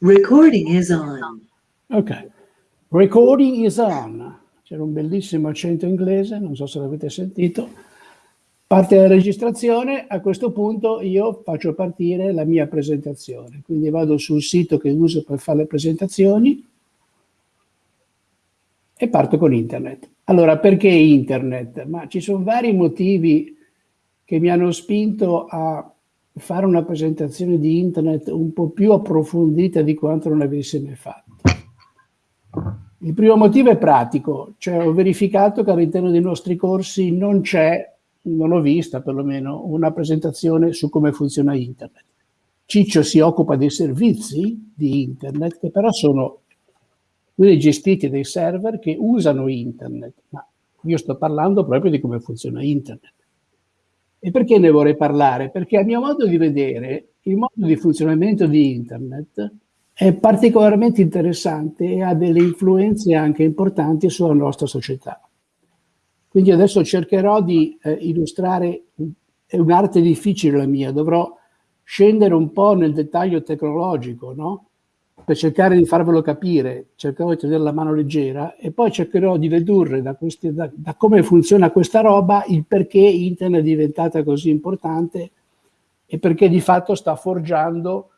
Recording is on. Ok. Recording is on. C'era un bellissimo accento inglese, non so se l'avete sentito. Parte la registrazione, a questo punto io faccio partire la mia presentazione. Quindi vado sul sito che uso per fare le presentazioni e parto con internet. Allora, perché internet? Ma ci sono vari motivi che mi hanno spinto a fare una presentazione di internet un po' più approfondita di quanto non avessi mai fatto. Il primo motivo è pratico, cioè ho verificato che all'interno dei nostri corsi non c'è, non ho vista perlomeno, una presentazione su come funziona internet. Ciccio si occupa dei servizi di internet che però sono quelli gestiti dai server che usano internet, ma io sto parlando proprio di come funziona internet. E perché ne vorrei parlare? Perché a mio modo di vedere il modo di funzionamento di internet è particolarmente interessante e ha delle influenze anche importanti sulla nostra società. Quindi adesso cercherò di eh, illustrare, è un'arte difficile la mia, dovrò scendere un po' nel dettaglio tecnologico, no? Per cercare di farvelo capire, cercherò di tenere la mano leggera e poi cercherò di dedurre da, questi, da, da come funziona questa roba il perché internet è diventata così importante e perché di fatto sta forgiando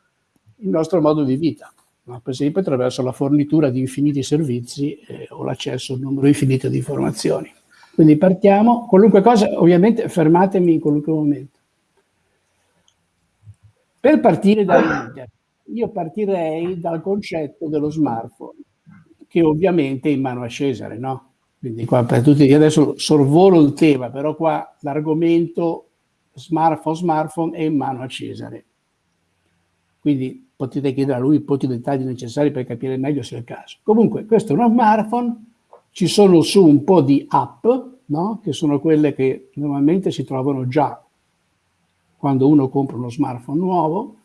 il nostro modo di vita, no? per esempio attraverso la fornitura di infiniti servizi eh, o l'accesso a un numero infinito di informazioni. Quindi partiamo, qualunque cosa, ovviamente fermatemi in qualunque momento. Per partire da internet, io partirei dal concetto dello smartphone, che ovviamente è in mano a Cesare, no? Quindi qua per tutti, io adesso sorvolo il tema, però qua l'argomento smartphone, smartphone è in mano a Cesare. Quindi potete chiedere a lui tutti i dettagli necessari per capire meglio se è il caso. Comunque, questo è uno smartphone, ci sono su un po' di app, no? che sono quelle che normalmente si trovano già quando uno compra uno smartphone nuovo,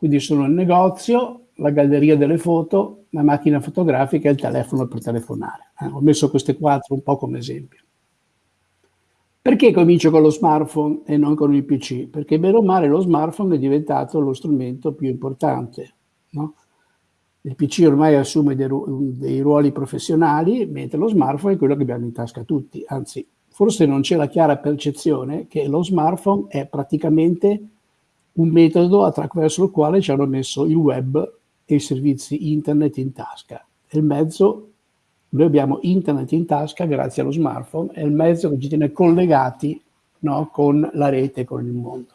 quindi sono il negozio, la galleria delle foto, la macchina fotografica e il telefono per telefonare. Eh, ho messo queste quattro un po' come esempio. Perché comincio con lo smartphone e non con il PC? Perché bene o male lo smartphone è diventato lo strumento più importante. No? Il PC ormai assume dei, dei, ruoli professionali, mentre lo smartphone è quello che abbiamo in tasca tutti. Anzi, forse non c'è la chiara percezione che lo smartphone è praticamente un metodo attraverso il quale ci hanno messo il web e i servizi internet in tasca. È il mezzo, noi abbiamo internet in tasca grazie allo smartphone, è il mezzo che ci tiene collegati no, con la rete, con il mondo.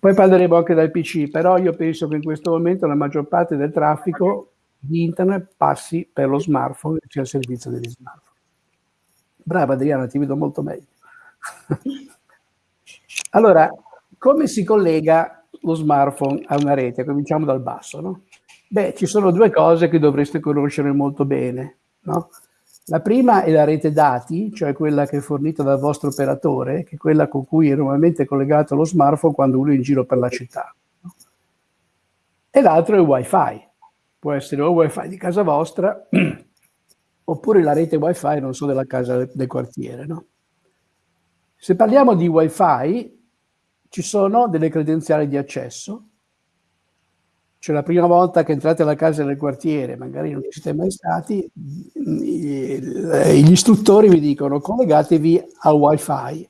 Poi parleremo anche del PC, però io penso che in questo momento la maggior parte del traffico di internet passi per lo smartphone, cioè il servizio degli smartphone. Brava Adriana, ti vedo molto meglio. allora, come si collega lo smartphone a una rete? Cominciamo dal basso, no? Beh, ci sono due cose che dovreste conoscere molto bene, no? La prima è la rete dati, cioè quella che è fornita dal vostro operatore, che è quella con cui è normalmente collegato lo smartphone quando uno è in giro per la città. E l'altro è il wifi. Può essere o il wifi di casa vostra, oppure la rete wifi, non so, della casa del quartiere. No? Se parliamo di wifi, ci sono delle credenziali di accesso, cioè la prima volta che entrate alla casa del quartiere, magari non ci siete mai stati, gli istruttori vi dicono collegatevi al wifi.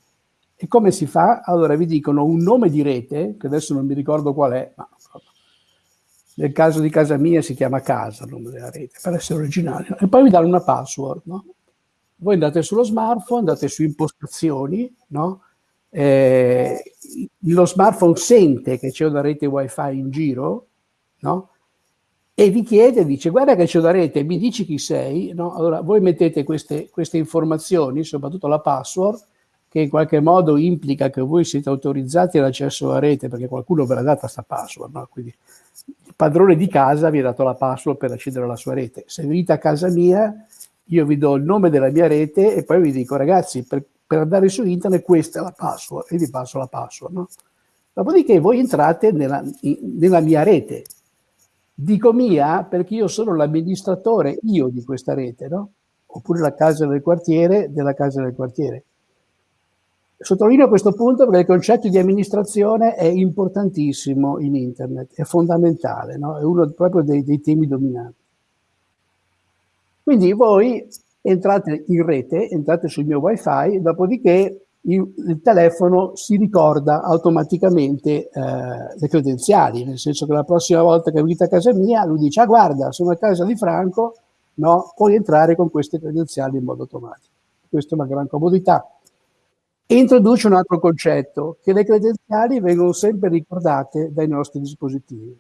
E come si fa? Allora vi dicono un nome di rete, che adesso non mi ricordo qual è, ma nel caso di casa mia si chiama casa, il nome della rete, per essere originale, e poi vi danno una password. No? Voi andate sullo smartphone, andate su impostazioni, no? Eh, lo smartphone sente che c'è una rete wifi in giro, no? E vi chiede, dice, guarda che c'è una rete, mi dici chi sei, no? Allora, voi mettete queste, queste informazioni, soprattutto la password, che in qualche modo implica che voi siete autorizzati all'accesso alla rete, perché qualcuno ve l'ha data questa password, no? Quindi il padrone di casa vi ha dato la password per accedere alla sua rete. Se venite a casa mia, io vi do il nome della mia rete e poi vi dico, ragazzi, per, per andare su internet questa è la password e vi passo la password. No? Dopodiché voi entrate nella, nella mia rete. Dico mia perché io sono l'amministratore, io di questa rete, no? oppure la casa del quartiere della casa del quartiere. Sottolineo questo punto perché il concetto di amministrazione è importantissimo in internet, è fondamentale, no? è uno proprio dei, dei temi dominanti. Quindi voi entrate in rete, entrate sul mio wifi, dopodiché il, il telefono si ricorda automaticamente eh, le credenziali, nel senso che la prossima volta che venite a casa mia, lui dice, ah guarda, sono a casa di Franco, no, puoi entrare con queste credenziali in modo automatico. Questa è una gran comodità. Introduce un altro concetto, che le credenziali vengono sempre ricordate dai nostri dispositivi.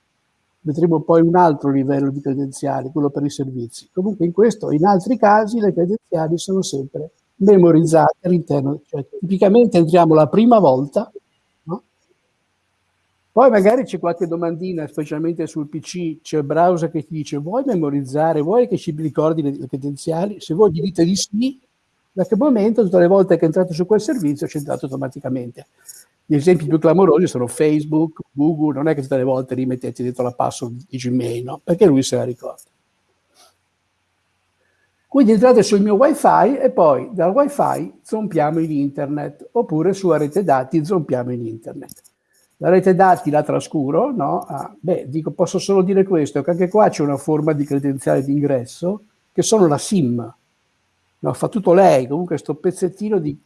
Vedremo poi un altro livello di credenziali, quello per i servizi. Comunque in questo, in altri casi, le credenziali sono sempre memorizzate all'interno, cioè tipicamente entriamo la prima volta, no? poi magari c'è qualche domandina, specialmente sul PC, c'è il browser che ti dice vuoi memorizzare, vuoi che ci ricordi le, le credenziali? Se voi gli dite di sì, da che momento tutte le volte che entrate su quel servizio c'è entrato automaticamente. Gli esempi più clamorosi sono Facebook, Google, non è che tutte le volte rimettete dentro la password di Gmail, no? perché lui se la ricorda. Quindi entrate sul mio wifi e poi dal wifi zompiamo in internet, oppure sulla rete dati zompiamo in internet. La rete dati la trascuro, no? Ah, beh, dico, posso solo dire questo, che anche qua c'è una forma di credenziale d'ingresso, che sono la SIM. No, fa tutto lei, comunque sto pezzettino di,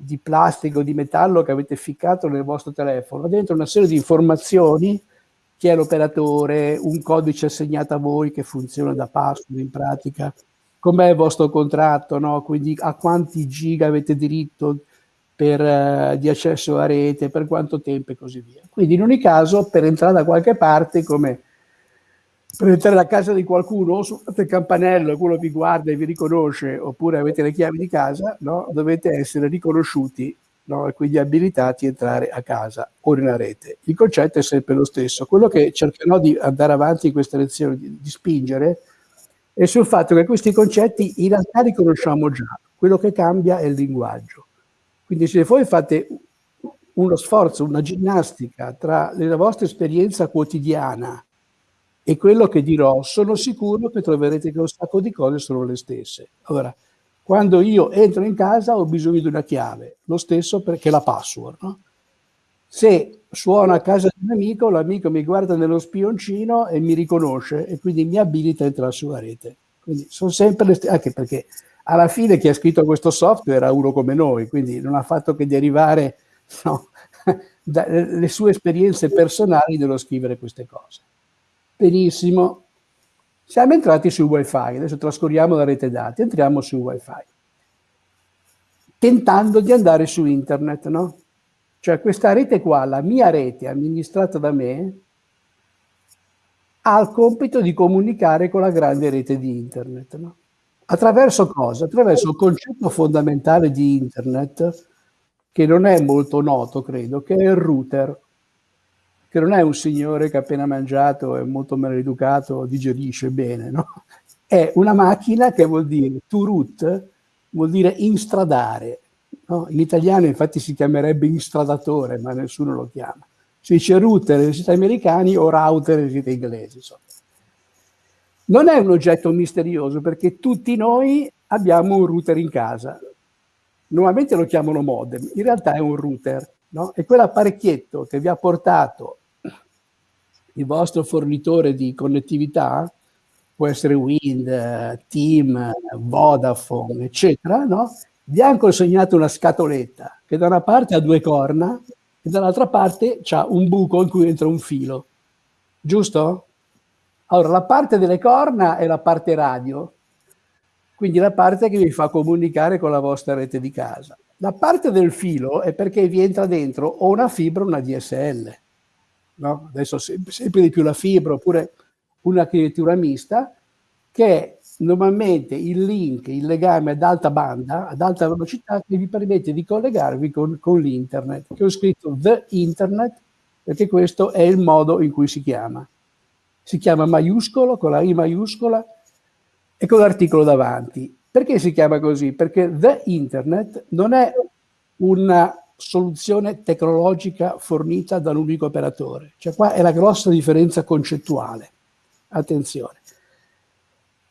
di plastica o di metallo che avete ficcato nel vostro telefono, dentro una serie di informazioni, chi è l'operatore, un codice assegnato a voi che funziona da password in pratica, com'è il vostro contratto, no? quindi a quanti giga avete diritto per, uh, di accesso alla rete, per quanto tempo e così via. Quindi in ogni caso per entrare da qualche parte, come per entrare a casa di qualcuno, o suonate il campanello e quello vi guarda e vi riconosce, oppure avete le chiavi di casa, no? dovete essere riconosciuti no? e quindi abilitati a entrare a casa o nella rete. Il concetto è sempre lo stesso. Quello che cercherò di andare avanti in questa lezione, di, di spingere, e sul fatto che questi concetti in realtà li conosciamo già, quello che cambia è il linguaggio. Quindi se voi fate uno sforzo, una ginnastica tra la vostra esperienza quotidiana e quello che dirò, sono sicuro che troverete che un sacco di cose sono le stesse. Allora, quando io entro in casa ho bisogno di una chiave, lo stesso perché la password. No? Se suono a casa di un amico, l'amico mi guarda nello spioncino e mi riconosce e quindi mi abilita a entrare sulla rete. Quindi sono sempre le stesse, anche perché alla fine chi ha scritto questo software era uno come noi, quindi non ha fatto che derivare no, dalle sue esperienze personali nello scrivere queste cose. Benissimo, siamo entrati sul wifi, adesso trascorriamo la rete dati, entriamo sul wifi, tentando di andare su internet, no? Cioè questa rete qua, la mia rete amministrata da me, ha il compito di comunicare con la grande rete di internet. No? Attraverso cosa? Attraverso il concetto fondamentale di internet, che non è molto noto, credo, che è il router, che non è un signore che appena mangiato è molto maleducato, digerisce bene, no? È una macchina che vuol dire to root, vuol dire instradare, No? In italiano infatti si chiamerebbe instradatore, ma nessuno lo chiama. Si dice router nei siti americani o router nei siti inglesi. Insomma. Non è un oggetto misterioso perché tutti noi abbiamo un router in casa. Normalmente lo chiamano modem, in realtà è un router. No? E quell'apparecchietto che vi ha portato il vostro fornitore di connettività, può essere Wind, Team, Vodafone, eccetera, no? vi ha consegnato una scatoletta che da una parte ha due corna e dall'altra parte ha un buco in cui entra un filo. Giusto? Allora, la parte delle corna è la parte radio, quindi la parte che vi fa comunicare con la vostra rete di casa. La parte del filo è perché vi entra dentro o una fibra o una DSL. No? Adesso sempre, di più la fibra oppure una architettura mista che normalmente il link, il legame ad alta banda, ad alta velocità, che vi permette di collegarvi con, con l'internet, ho scritto the internet, perché questo è il modo in cui si chiama. Si chiama maiuscolo, con la I maiuscola e con l'articolo davanti. Perché si chiama così? Perché the internet non è una soluzione tecnologica fornita da un unico operatore. Cioè qua è la grossa differenza concettuale. Attenzione.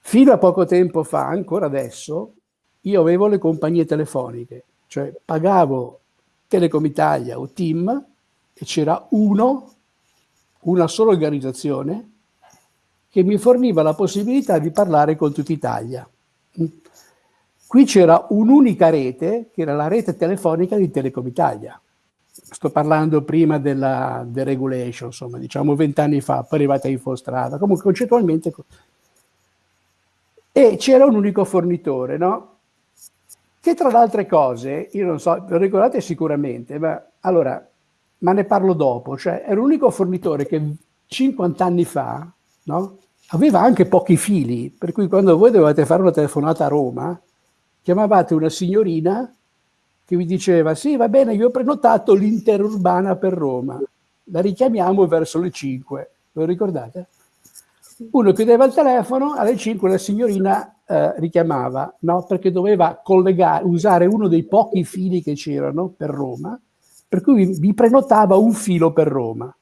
Fino a poco tempo fa, ancora adesso, io avevo le compagnie telefoniche, cioè pagavo Telecom Italia o Team e c'era uno, una sola organizzazione che mi forniva la possibilità di parlare con tutta Italia. Qui c'era un'unica rete, che era la rete telefonica di Telecom Italia. Sto parlando prima della deregulation, insomma, diciamo vent'anni fa, poi arrivata Infostrada. Comunque concettualmente... E c'era un unico fornitore, no? Che tra le altre cose, io non so, lo ricordate sicuramente, ma allora, ma ne parlo dopo, cioè è l'unico fornitore che 50 anni fa, no? Aveva anche pochi fili, per cui quando voi dovevate fare una telefonata a Roma, chiamavate una signorina che vi diceva sì va bene io ho prenotato l'interurbana per Roma la richiamiamo verso le 5 lo ricordate? uno chiudeva il telefono alle 5 la signorina eh, richiamava no? perché doveva collegare usare uno dei pochi fili che c'erano per Roma per cui vi prenotava un filo per Roma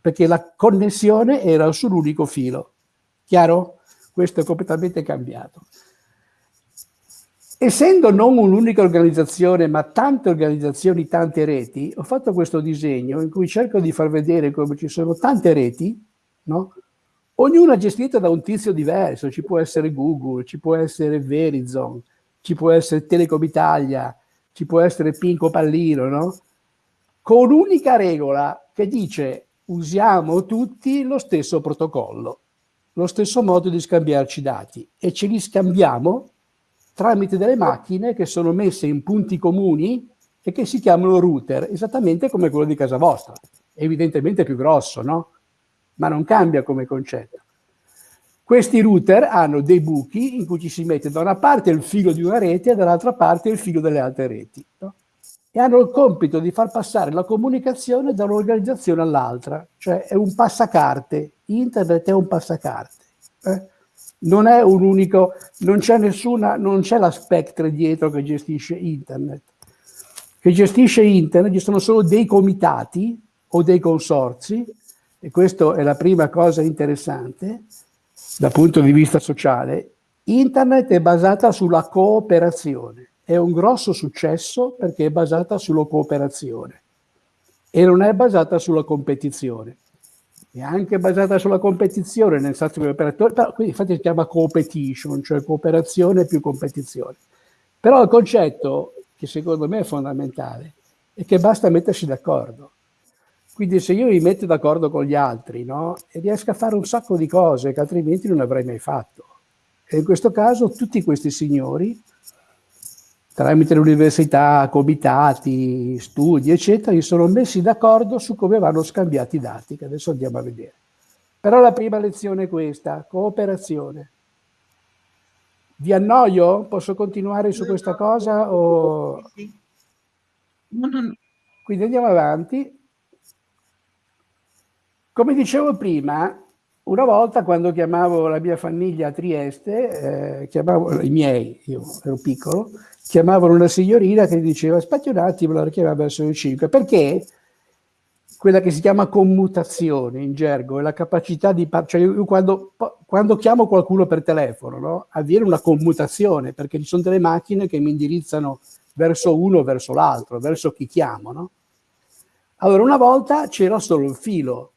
perché la connessione era sull'unico filo chiaro? questo è completamente cambiato Essendo non un'unica organizzazione, ma tante organizzazioni, tante reti, ho fatto questo disegno in cui cerco di far vedere come ci sono tante reti, no? ognuna gestita da un tizio diverso, ci può essere Google, ci può essere Verizon, ci può essere Telecom Italia, ci può essere Pinco Pallino, no? con un'unica regola che dice usiamo tutti lo stesso protocollo, lo stesso modo di scambiarci dati e ce li scambiamo tramite delle macchine che sono messe in punti comuni e che si chiamano router, esattamente come quello di casa vostra. Evidentemente più grosso, no? Ma non cambia come concetto. Questi router hanno dei buchi in cui ci si mette da una parte il filo di una rete e dall'altra parte il filo delle altre reti. No? E hanno il compito di far passare la comunicazione da un'organizzazione all'altra, cioè è un passacarte. Internet è un passacarte. Eh? Non è un unico, non c'è nessuna, non c'è la Spectre dietro che gestisce internet. Che gestisce internet, ci sono solo dei comitati o dei consorzi, e questa è la prima cosa interessante dal punto di vista sociale. Internet è basata sulla cooperazione, è un grosso successo perché è basata sulla cooperazione e non è basata sulla competizione è anche basata sulla competizione nel senso che operatori, però quindi infatti si chiama competition, cioè cooperazione più competizione. Però il concetto che secondo me è fondamentale è che basta mettersi d'accordo. Quindi se io mi metto d'accordo con gli altri, no, riesco a fare un sacco di cose che altrimenti non avrei mai fatto. E in questo caso tutti questi signori tramite l'università, comitati, studi, eccetera, si sono messi d'accordo su come vanno scambiati i dati, che adesso andiamo a vedere. Però la prima lezione è questa, cooperazione. Vi annoio? Posso continuare su questa cosa? O... Quindi andiamo avanti. Come dicevo prima, una volta quando chiamavo la mia famiglia a Trieste, eh, chiamavo i miei, io ero piccolo, chiamavano una signorina che diceva aspetti un attimo, la richiamava verso le 5, perché quella che si chiama commutazione in gergo è la capacità di... Cioè io quando, quando chiamo qualcuno per telefono no, avviene una commutazione perché ci sono delle macchine che mi indirizzano verso uno verso l'altro, verso chi chiamo. No? Allora una volta c'era solo il filo,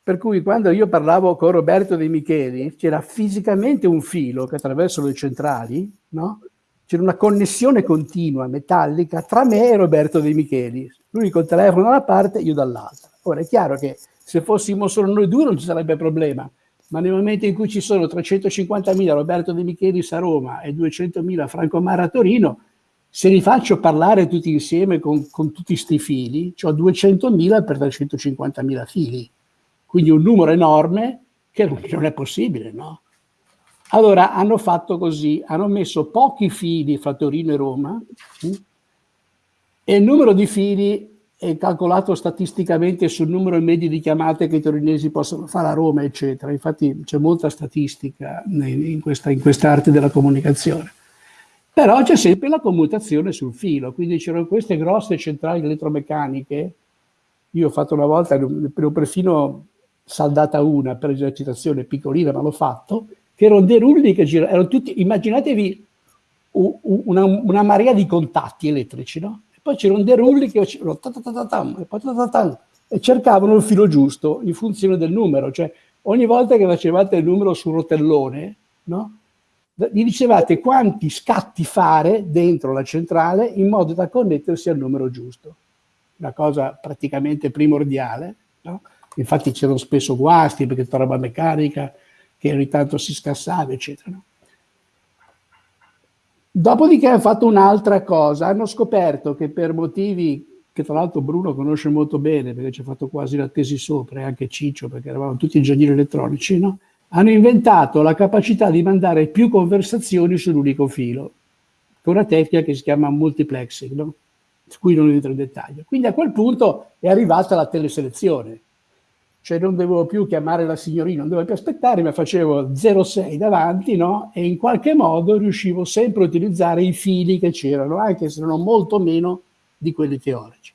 per cui quando io parlavo con Roberto De Micheli c'era fisicamente un filo che attraverso le centrali no? C'era una connessione continua, metallica, tra me e Roberto De Micheli. Lui col telefono da una parte, io dall'altra. Ora è chiaro che se fossimo solo noi due non ci sarebbe problema, ma nel momento in cui ci sono 350.000 Roberto De Michelis a Roma e 200.000 Franco Mara a Torino, se li faccio parlare tutti insieme con, con tutti questi fili, ho 200.000 per 350.000 fili. Quindi un numero enorme che non è possibile, no? Allora hanno fatto così, hanno messo pochi fili fra Torino e Roma e il numero di fili è calcolato statisticamente sul numero medio di chiamate che i torinesi possono fare a Roma, eccetera. Infatti c'è molta statistica in questa, in questa arte della comunicazione. Però c'è sempre la commutazione sul filo, quindi c'erano queste grosse centrali elettromeccaniche. Io ho fatto una volta, ne ho perfino saldata una per esercitazione piccolina, ma l'ho fatto, che erano dei rulli che giravano, erano tutti, immaginatevi una, una marea di contatti elettrici, no? Poi c'erano dei rulli che facevano e cercavano il filo giusto in funzione del numero, cioè ogni volta che facevate il numero sul rotellone, no? gli dicevate quanti scatti fare dentro la centrale in modo da connettersi al numero giusto. Una cosa praticamente primordiale. No? Infatti c'erano spesso guasti perché tutta roba meccanica che ogni tanto si scassava, eccetera. Dopodiché hanno fatto un'altra cosa, hanno scoperto che per motivi che tra l'altro Bruno conosce molto bene perché ci ha fatto quasi la tesi sopra e anche Ciccio perché eravamo tutti ingegneri elettronici, no? hanno inventato la capacità di mandare più conversazioni sull'unico filo, con una tecnica che si chiama multiplexing, no? su cui non entro in dettaglio. Quindi a quel punto è arrivata la teleselezione, cioè non dovevo più chiamare la signorina, non dovevo più aspettare, ma facevo 06 davanti, no? E in qualche modo riuscivo sempre a utilizzare i fili che c'erano, anche se erano molto meno di quelli teorici.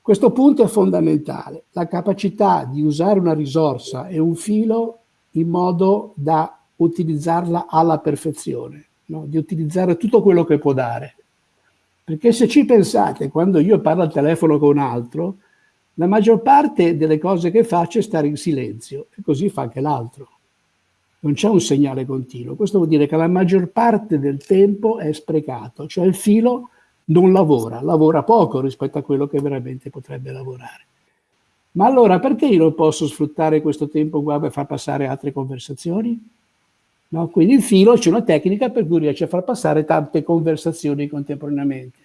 Questo punto è fondamentale, la capacità di usare una risorsa e un filo in modo da utilizzarla alla perfezione, no? di utilizzare tutto quello che può dare. Perché se ci pensate, quando io parlo al telefono con un altro, la maggior parte delle cose che faccio è stare in silenzio e così fa anche l'altro. Non c'è un segnale continuo. Questo vuol dire che la maggior parte del tempo è sprecato, cioè il filo non lavora, lavora poco rispetto a quello che veramente potrebbe lavorare. Ma allora perché io non posso sfruttare questo tempo qua per far passare altre conversazioni? No? Quindi il filo c'è una tecnica per cui riesce a far passare tante conversazioni contemporaneamente.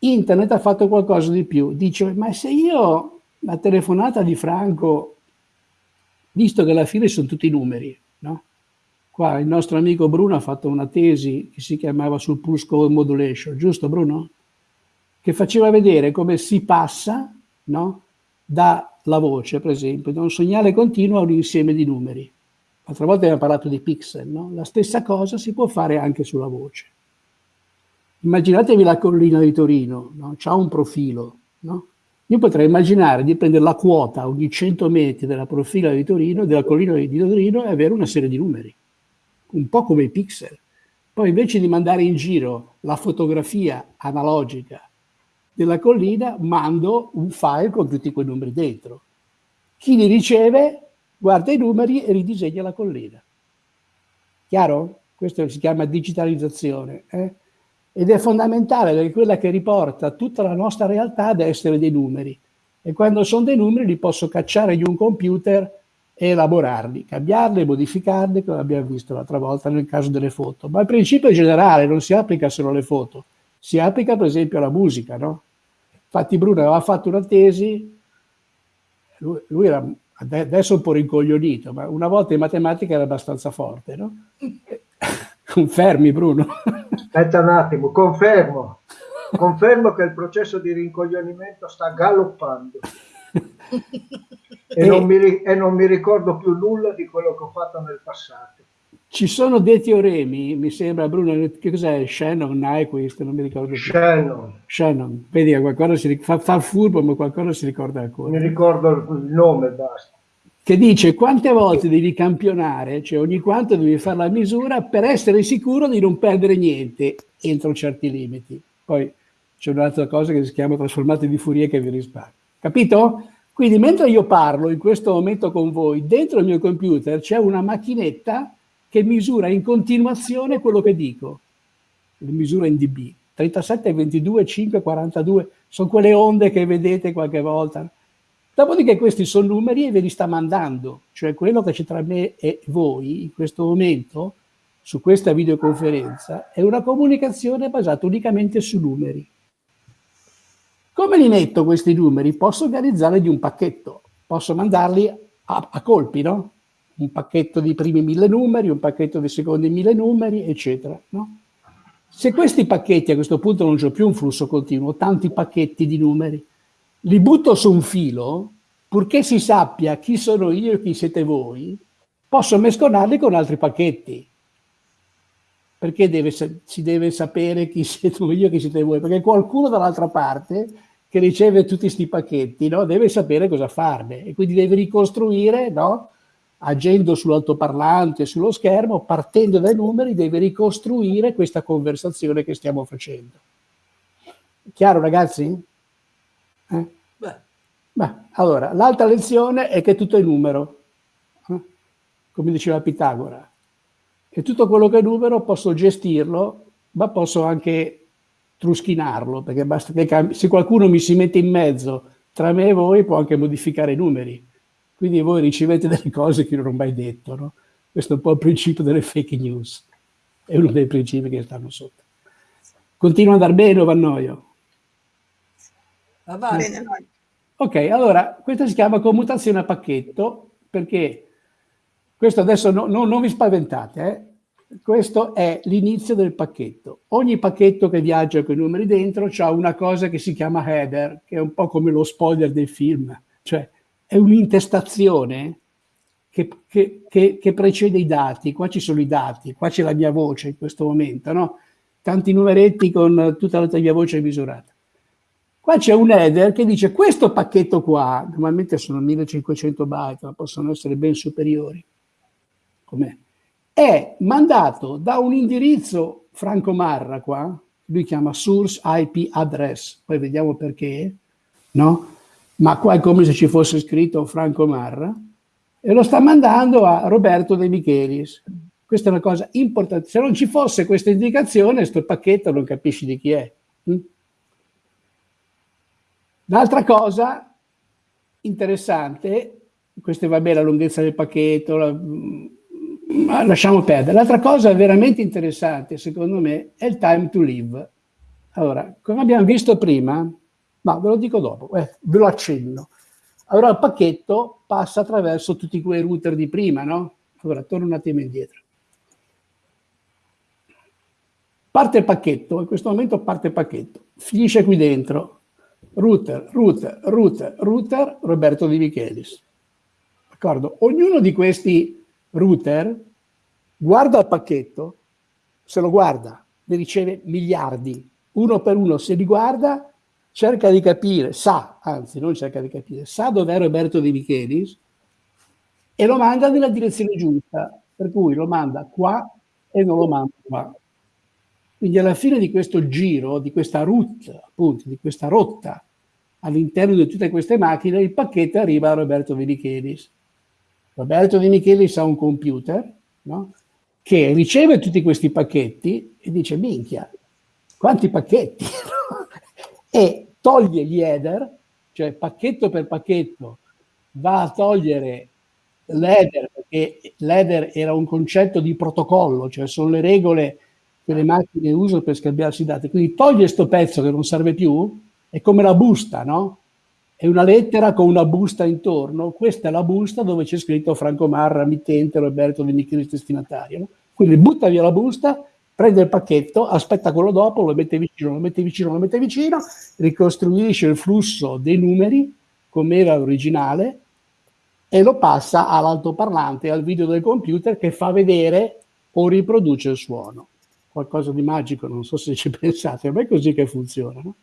Internet ha fatto qualcosa di più. Dice, ma se io la telefonata di Franco, visto che alla fine sono tutti numeri, no? Qua il nostro amico Bruno ha fatto una tesi che si chiamava sul pulse code modulation, giusto Bruno? Che faceva vedere come si passa no? dalla voce, per esempio, da un segnale continuo a un insieme di numeri. L'altra volta abbiamo parlato di pixel, no? La stessa cosa si può fare anche sulla voce. Immaginatevi la collina di Torino, no? ha un profilo, no? Io potrei immaginare di prendere la quota ogni 100 metri della profila di Torino, della collina di Torino e avere una serie di numeri un po' come i pixel. Poi invece di mandare in giro la fotografia analogica della collina, mando un file con tutti quei numeri dentro. Chi li riceve guarda i numeri e ridisegna la collina. Chiaro? Questo si chiama digitalizzazione. Eh? Ed è fondamentale perché è quella che riporta tutta la nostra realtà ad essere dei numeri. E quando sono dei numeri li posso cacciare in un computer e elaborarli, cambiarli, modificarli, come abbiamo visto l'altra volta nel caso delle foto. Ma il principio generale non si applica solo alle foto, si applica per esempio alla musica, no? Infatti Bruno aveva fatto una tesi, lui, lui era adesso un po' rincoglionito, ma una volta in matematica era abbastanza forte, no? Confermi Bruno? Aspetta un attimo, confermo. Confermo che il processo di rincoglionimento sta galoppando e, non mi, e non mi ricordo più nulla di quello che ho fatto nel passato. Ci sono dei teoremi, mi sembra, Bruno, che cos'è? Shannon, Nyquist, non mi ricordo più. Shannon. Shannon, vedi, qualcosa si fa, fa furbo, ma qualcosa si ricorda ancora. Mi ricordo il nome, basta. Che dice quante volte devi campionare, cioè ogni quanto devi fare la misura per essere sicuro di non perdere niente entro certi limiti. Poi c'è un'altra cosa che si chiama trasformate di Fourier che vi risparmia. Capito? Quindi mentre io parlo in questo momento con voi, dentro il mio computer c'è una macchinetta che misura in continuazione quello che dico. Misura in dB. 37, 22, 5, 42, sono quelle onde che vedete qualche volta. Dopodiché questi sono numeri e ve li sta mandando, cioè quello che c'è tra me e voi in questo momento, su questa videoconferenza, è una comunicazione basata unicamente su numeri. Come li metto questi numeri? Posso organizzarli di un pacchetto, posso mandarli a, a colpi, no? Un pacchetto di primi mille numeri, un pacchetto di secondi mille numeri, eccetera, no? Se questi pacchetti a questo punto non c'è più un flusso continuo, tanti pacchetti di numeri, li butto su un filo, purché si sappia chi sono io e chi siete voi, posso mescolarli con altri pacchetti. Perché deve, si deve sapere chi siete io e chi siete voi? Perché qualcuno dall'altra parte che riceve tutti questi pacchetti, no? deve sapere cosa farne e quindi deve ricostruire, no? agendo sull'altoparlante, sullo schermo, partendo dai numeri, deve ricostruire questa conversazione che stiamo facendo. Chiaro ragazzi? Eh? Beh. Beh, allora, l'altra lezione è che tutto è numero, eh? come diceva Pitagora. E tutto quello che è numero posso gestirlo, ma posso anche truschinarlo, perché basta che se qualcuno mi si mette in mezzo tra me e voi può anche modificare i numeri. Quindi voi ricevete delle cose che non ho mai detto. No? Questo è un po' il principio delle fake news. È uno dei principi che stanno sotto. Continua ad andare bene o va noio? Va bene. Ok, allora, questa si chiama commutazione a pacchetto, perché questo adesso no, no, non vi spaventate, eh? questo è l'inizio del pacchetto. Ogni pacchetto che viaggia con i numeri dentro ha una cosa che si chiama header, che è un po' come lo spoiler del film, cioè è un'intestazione che, che, che, che, precede i dati. Qua ci sono i dati, qua c'è la mia voce in questo momento, no? Tanti numeretti con tutta la mia voce misurata. Qua c'è un header che dice questo pacchetto qua, normalmente sono 1500 byte, ma possono essere ben superiori, com'è? è mandato da un indirizzo Franco Marra qua, lui chiama source IP address, poi vediamo perché, no? Ma qua è come se ci fosse scritto Franco Marra, e lo sta mandando a Roberto De Michelis. Questa è una cosa importante. Se non ci fosse questa indicazione, questo pacchetto non capisci di chi è. Mm? L'altra cosa interessante, questa va bene la lunghezza del pacchetto, la, ma lasciamo perdere. L'altra cosa veramente interessante, secondo me, è il time to live. Allora, come abbiamo visto prima, ma ve lo dico dopo, eh, ve lo accenno. Allora il pacchetto passa attraverso tutti quei router di prima, no? Allora, torno un attimo indietro. Parte il pacchetto, in questo momento parte il pacchetto, finisce qui dentro. Router, router, router, router, Roberto Di Michelis. D'accordo? Ognuno di questi router, guarda il pacchetto, se lo guarda, ne riceve miliardi, uno per uno, se li guarda, cerca di capire, sa, anzi non cerca di capire, sa dov'è Roberto De Michelis e lo manda nella direzione giusta, per cui lo manda qua e non lo manda qua. Quindi alla fine di questo giro, di questa route, appunto, di questa rotta all'interno di tutte queste macchine, il pacchetto arriva a Roberto De Michelis. Roberto Di Michelis ha un computer no? che riceve tutti questi pacchetti e dice minchia, quanti pacchetti? e toglie gli header, cioè pacchetto per pacchetto va a togliere l'header, perché l'header era un concetto di protocollo, cioè sono le regole che le macchine usano per scambiarsi dati. Quindi toglie questo pezzo che non serve più, è come la busta, no? è una lettera con una busta intorno, questa è la busta dove c'è scritto Franco Marra, mittente, Roberto Di Michelis, destinatario. No? Quindi butta via la busta, prende il pacchetto, aspetta quello dopo, lo mette vicino, lo mette vicino, lo mette vicino, ricostruisce il flusso dei numeri come era originale e lo passa all'altoparlante, al video del computer che fa vedere o riproduce il suono. Qualcosa di magico, non so se ci pensate, ma è così che funziona. No?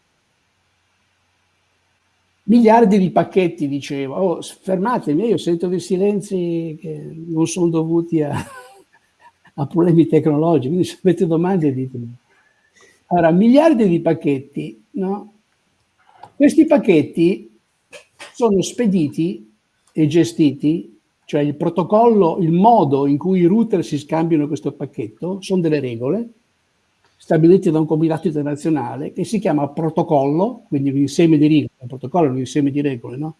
Miliardi di pacchetti, dicevo. Oh, fermatemi, io sento dei silenzi che non sono dovuti a, a problemi tecnologici, quindi se avete domande ditemi. Allora, miliardi di pacchetti, no? Questi pacchetti sono spediti e gestiti, cioè il protocollo, il modo in cui i router si scambiano questo pacchetto, sono delle regole, stabiliti da un comitato internazionale che si chiama protocollo, quindi un insieme di regole, il protocollo è un insieme di regole, no?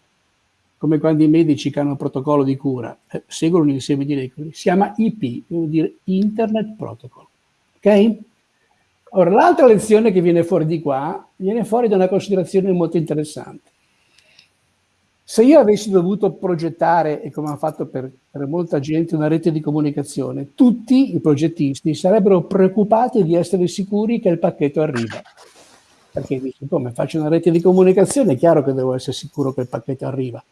Come quando i medici che hanno un protocollo di cura, eh, seguono un insieme di regole, si chiama IP, vuol dire Internet Protocol. Ok? Ora, l'altra lezione che viene fuori di qua, viene fuori da una considerazione molto interessante. Se io avessi dovuto progettare, e come ha fatto per, per, molta gente, una rete di comunicazione, tutti i progettisti sarebbero preoccupati di essere sicuri che il pacchetto arriva. Perché dici, come faccio una rete di comunicazione, è chiaro che devo essere sicuro che il pacchetto arriva.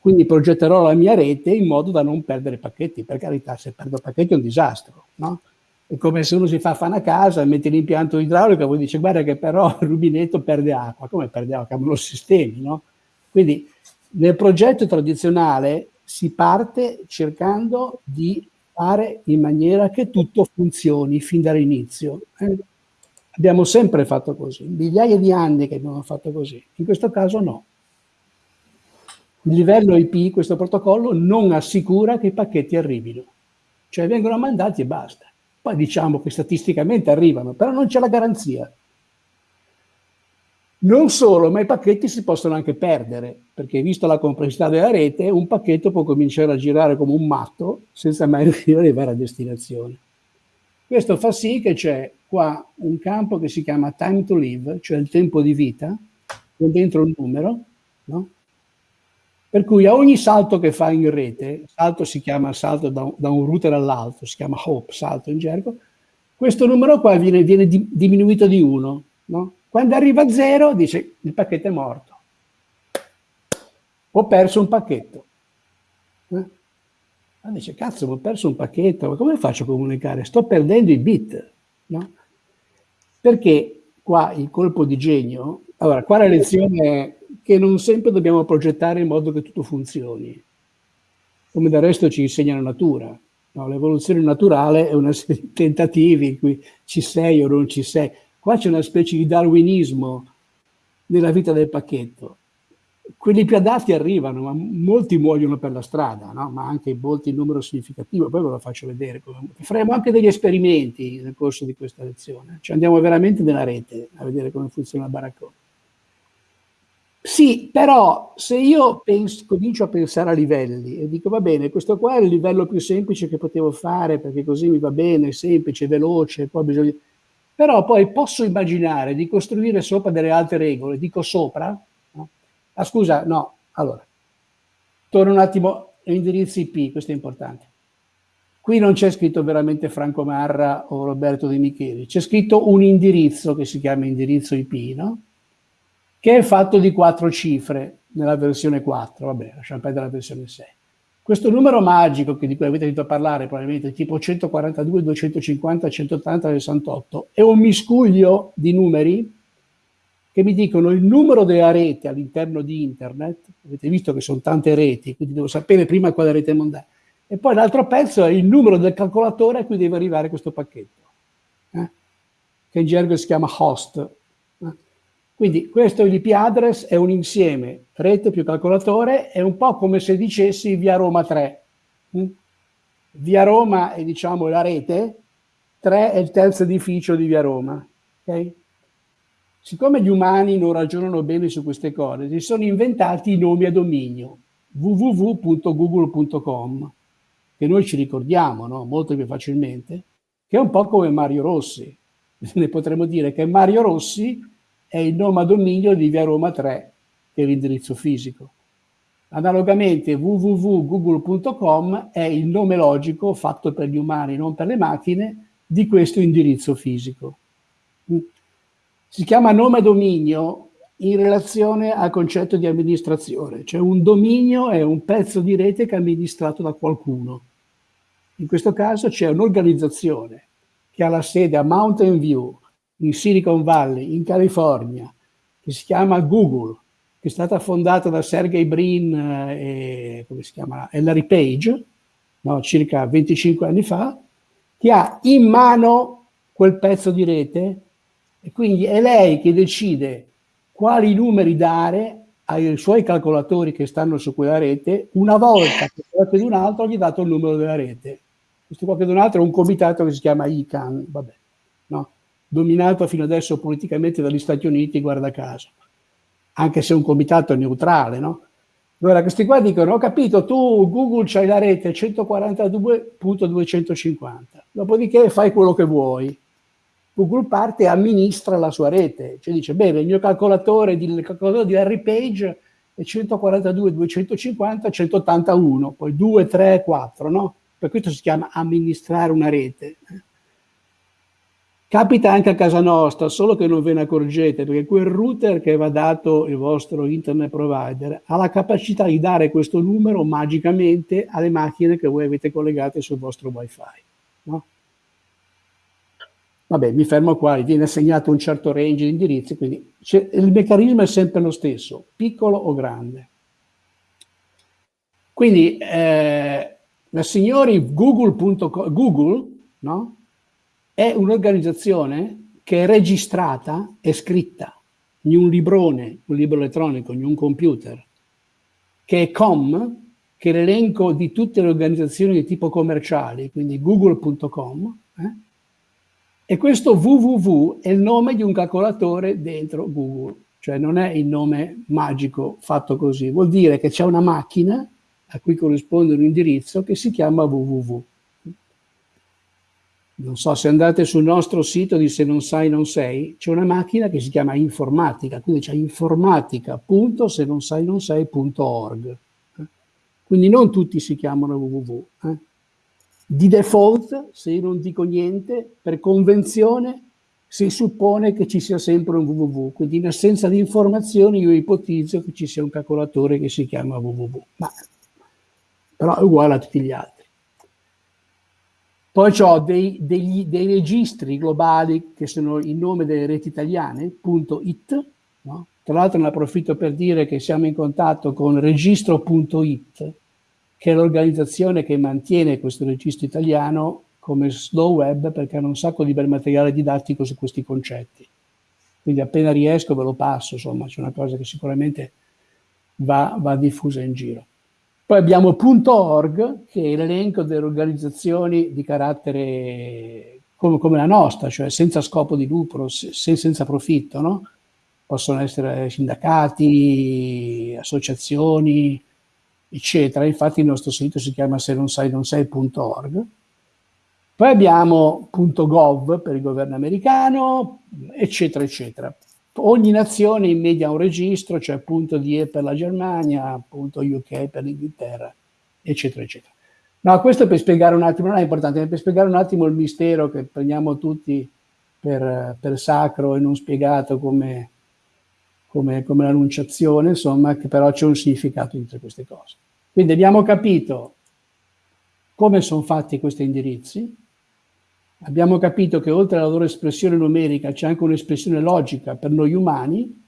Quindi progetterò la mia rete in modo da non perdere pacchetti. Per carità, se perdo pacchetti è un disastro, no? È come se uno si fa fare a casa, mette l'impianto idraulico e poi dice guarda che però il rubinetto perde acqua. Come perde acqua? Cambiano sistemi, no? Quindi nel progetto tradizionale si parte cercando di fare in maniera che tutto funzioni fin dall'inizio. Eh? Abbiamo sempre fatto così, migliaia di anni che abbiamo fatto così. In questo caso no. Il livello IP, questo protocollo, non assicura che i pacchetti arrivino. Cioè vengono mandati e basta. Poi diciamo che statisticamente arrivano, però non c'è la garanzia. Non solo, ma i pacchetti si possono anche perdere, perché visto la complessità della rete, un pacchetto può cominciare a girare come un matto senza mai riuscire ad arrivare a destinazione. Questo fa sì che c'è qua un campo che si chiama time to live, cioè il tempo di vita, con dentro un numero, no? Per cui a ogni salto che fa in rete, salto si chiama salto da un, da un router all'altro, si chiama hop, salto in gergo, questo numero qua viene, viene di, diminuito di 1, no? Quando arriva a zero dice il pacchetto è morto. Ho perso un pacchetto. Eh? Ah, dice, cazzo, ho perso un pacchetto, ma come faccio a comunicare? Sto perdendo i bit. No? Perché qua il colpo di genio, allora qua la lezione è che non sempre dobbiamo progettare in modo che tutto funzioni, come del resto ci insegna la natura. No? L'evoluzione naturale è una serie di tentativi in cui ci sei o non ci sei. Qua c'è una specie di darwinismo nella vita del pacchetto. Quelli più adatti arrivano, ma molti muoiono per la strada, no? ma anche molti in numero significativo, poi ve lo faccio vedere. Faremo anche degli esperimenti nel corso di questa lezione, ci andiamo veramente nella rete a vedere come funziona il baraccone. Sì, però se io penso, comincio a pensare a livelli e dico va bene, questo qua è il livello più semplice che potevo fare perché così mi va bene, semplice, veloce, poi bisogna però poi posso immaginare di costruire sopra delle altre regole, dico sopra, no? ah scusa, no, allora, torno un attimo all'indirizzo IP, questo è importante. Qui non c'è scritto veramente Franco Marra o Roberto De Micheli, c'è scritto un indirizzo che si chiama indirizzo IP, no? che è fatto di quattro cifre nella versione 4, vabbè, lasciamo perdere la versione 6. Questo numero magico di cui avete sentito parlare, probabilmente tipo 142, 250, 180, 68, è un miscuglio di numeri che mi dicono il numero della rete all'interno di internet, avete visto che sono tante reti, quindi devo sapere prima quale rete mandare, e poi l'altro pezzo è il numero del calcolatore a cui deve arrivare questo pacchetto, eh? che in gergo si chiama host, quindi questo l'IP address è un insieme, rete più calcolatore, è un po' come se dicessi via Roma 3. Mm? Via Roma è diciamo la rete, 3 è il terzo edificio di via Roma. Okay? Siccome gli umani non ragionano bene su queste cose, si sono inventati i nomi a dominio, www.google.com, che noi ci ricordiamo no? molto più facilmente, che è un po' come Mario Rossi. Ne potremmo dire che Mario Rossi è il nome a dominio di via Roma 3, che è l'indirizzo fisico. Analogamente www.google.com è il nome logico fatto per gli umani, non per le macchine, di questo indirizzo fisico. Si chiama nome a dominio in relazione al concetto di amministrazione, cioè un dominio è un pezzo di rete che è amministrato da qualcuno. In questo caso c'è un'organizzazione che ha la sede a Mountain View, in Silicon Valley, in California, che si chiama Google, che è stata fondata da Sergey Brin eh, e, chiama, Larry Page, no, circa 25 anni fa, che ha in mano quel pezzo di rete e quindi è lei che decide quali numeri dare ai suoi calcolatori che stanno su quella rete una volta che qualcuno un altro gli ha dato il numero della rete. Questo qualcun altro è un comitato che si chiama ICANN, vabbè, no? Dominato fino adesso politicamente dagli Stati Uniti, guarda caso, anche se un comitato neutrale, no? Allora, questi qua dicono, ho capito, tu Google c'hai la rete 142.250, dopodiché fai quello che vuoi. Google parte e amministra la sua rete, cioè dice, bene, il mio calcolatore di, calcolatore di Larry Page è 142.250, 181, poi 2, 3, 4, no? Per questo si chiama amministrare una rete. Capita anche a casa nostra, solo che non ve ne accorgete, perché quel router che va dato il vostro internet provider ha la capacità di dare questo numero magicamente alle macchine che voi avete collegate sul vostro wifi. No? Vabbè, mi fermo qua, viene assegnato un certo range di indirizzi, quindi il meccanismo è sempre lo stesso, piccolo o grande. Quindi, eh, signori Google.com, Google, no? È un'organizzazione che è registrata, è scritta in un librone, un libro elettronico, in un computer, che è com, che è l'elenco di tutte le organizzazioni di tipo commerciali, quindi google.com, eh? e questo www è il nome di un calcolatore dentro Google, cioè non è il nome magico fatto così, vuol dire che c'è una macchina a cui corrisponde un indirizzo che si chiama www. Non so, se andate sul nostro sito di Se non sai non sei, c'è una macchina che si chiama informatica, quindi c'è informatica.senonsai-non-sei.org. Quindi non tutti si chiamano www. Eh? Di default, se io non dico niente, per convenzione si suppone che ci sia sempre un www, quindi in assenza di informazioni io ipotizzo che ci sia un calcolatore che si chiama www, ma però è uguale a tutti gli altri. Poi ho dei, dei, dei, registri globali che sono il nome delle reti italiane, .it, no? tra l'altro ne approfitto per dire che siamo in contatto con registro.it, che è l'organizzazione che mantiene questo registro italiano come slow web perché hanno un sacco di bel materiale didattico su questi concetti. Quindi appena riesco ve lo passo, insomma, c'è una cosa che sicuramente va, va diffusa in giro. Poi abbiamo .org, che è l'elenco delle organizzazioni di carattere come, come, la nostra, cioè senza scopo di lucro, se, senza profitto, no? Possono essere sindacati, associazioni, eccetera. Infatti il nostro sito si chiama se non sai non sei.org. Poi abbiamo .gov per il governo americano, eccetera, eccetera ogni nazione in media un registro, cioè punto DE per la Germania, punto UK per l'Inghilterra, eccetera, eccetera. No, questo per spiegare un attimo, non è importante, è per spiegare un attimo il mistero che prendiamo tutti per, per sacro e non spiegato come, come, come l'annunciazione, insomma, che però c'è un significato dietro queste cose. Quindi abbiamo capito come sono fatti questi indirizzi, Abbiamo capito che oltre alla loro espressione numerica c'è anche un'espressione logica per noi umani.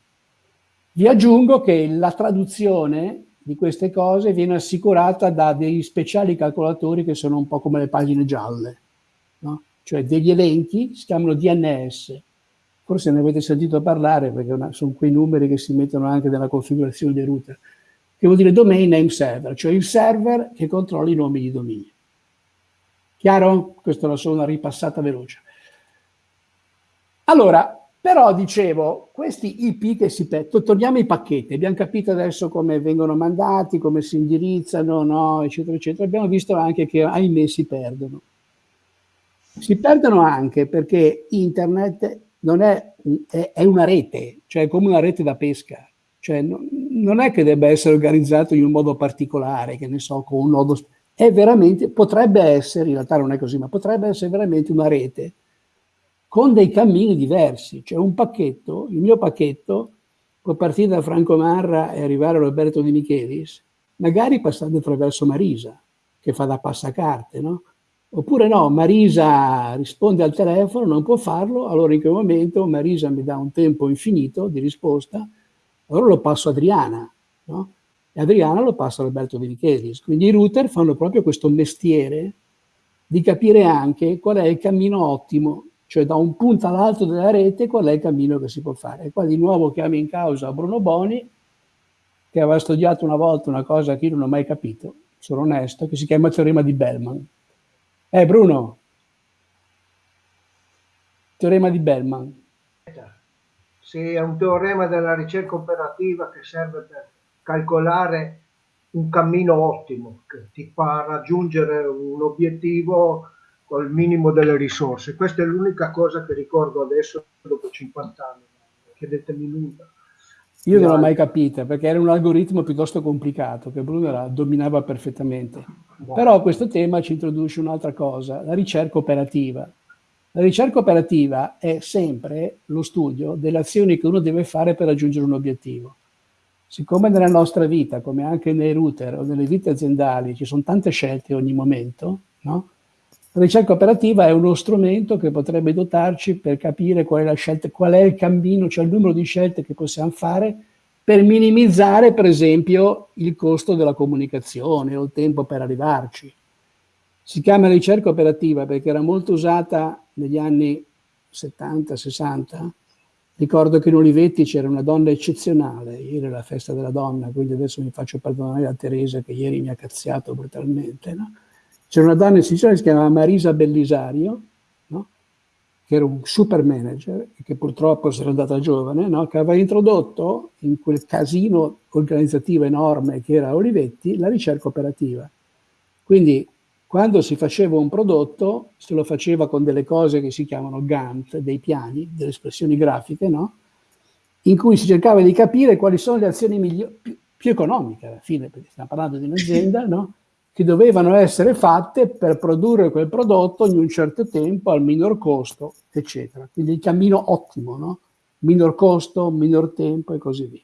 Vi aggiungo che la traduzione di queste cose viene assicurata da degli speciali calcolatori che sono un po' come le pagine gialle, no? cioè degli elenchi, si chiamano DNS. Forse ne avete sentito parlare perché sono quei numeri che si mettono anche nella configurazione dei router, che vuol dire domain name server, cioè il server che controlla i nomi di dominio. Chiaro? Questa la solo una ripassata veloce. Allora, però dicevo, questi IP che si petto, torniamo ai pacchetti, abbiamo capito adesso come vengono mandati, come si indirizzano, no, eccetera, eccetera. Abbiamo visto anche che, ahimè, si perdono. Si perdono anche perché internet è, è una rete, cioè è come una rete da pesca. Cioè non, non è che debba essere organizzato in un modo particolare, che ne so, con un nodo è veramente, potrebbe essere, in realtà non è così, ma potrebbe essere veramente una rete con dei cammini diversi, cioè un pacchetto, il mio pacchetto può partire da Franco Marra e arrivare a Roberto Di Michelis, magari passando attraverso Marisa, che fa da passacarte, no? Oppure no, Marisa risponde al telefono, non può farlo, allora in quel momento Marisa mi dà un tempo infinito di risposta, allora lo passo a Adriana, no? E Adriano lo passa a Roberto De Michelis. Quindi i router fanno proprio questo mestiere di capire anche qual è il cammino ottimo, cioè da un punto all'altro della rete qual è il cammino che si può fare. E qua di nuovo chiamo in causa Bruno Boni, che aveva studiato una volta una cosa che io non ho mai capito, sono onesto, che si chiama teorema di Bellman. Eh Bruno, teorema di Bellman. Sì, è un teorema della ricerca operativa che serve per calcolare un cammino ottimo che ti fa raggiungere un obiettivo col minimo delle risorse. Questa è l'unica cosa che ricordo adesso dopo 50 anni. Chiedetemi nulla. Io non l'ho mai capita perché era un algoritmo piuttosto complicato che Bruno la dominava perfettamente. Wow. Però questo tema ci introduce un'altra cosa, la ricerca operativa. La ricerca operativa è sempre lo studio delle azioni che uno deve fare per raggiungere un obiettivo. Siccome nella nostra vita, come anche nei router o nelle vite aziendali, ci sono tante scelte ogni momento, no? la ricerca operativa è uno strumento che potrebbe dotarci per capire qual è scelta, qual è il cammino, cioè il numero di scelte che possiamo fare per minimizzare, per esempio, il costo della comunicazione o il tempo per arrivarci. Si chiama ricerca operativa perché era molto usata negli anni 70, 60, ricordo che in Olivetti c'era una donna eccezionale, ieri è la festa della donna, quindi adesso mi faccio perdonare a Teresa che ieri mi ha cazziato brutalmente, no? C'era una donna Sicilia che si chiamava Marisa Bellisario, no? che era un super manager e che purtroppo si era andata giovane, no? che aveva introdotto in quel casino organizzativo enorme che era Olivetti la ricerca operativa. Quindi quando si faceva un prodotto, se lo faceva con delle cose che si chiamano Gantt, dei piani, delle espressioni grafiche, no? in cui si cercava di capire quali sono le azioni migliori, più, più economiche alla fine, perché stiamo parlando di un'azienda, no? che dovevano essere fatte per produrre quel prodotto in un certo tempo al minor costo, eccetera. Quindi il cammino ottimo, no? Minor costo, minor tempo e così via.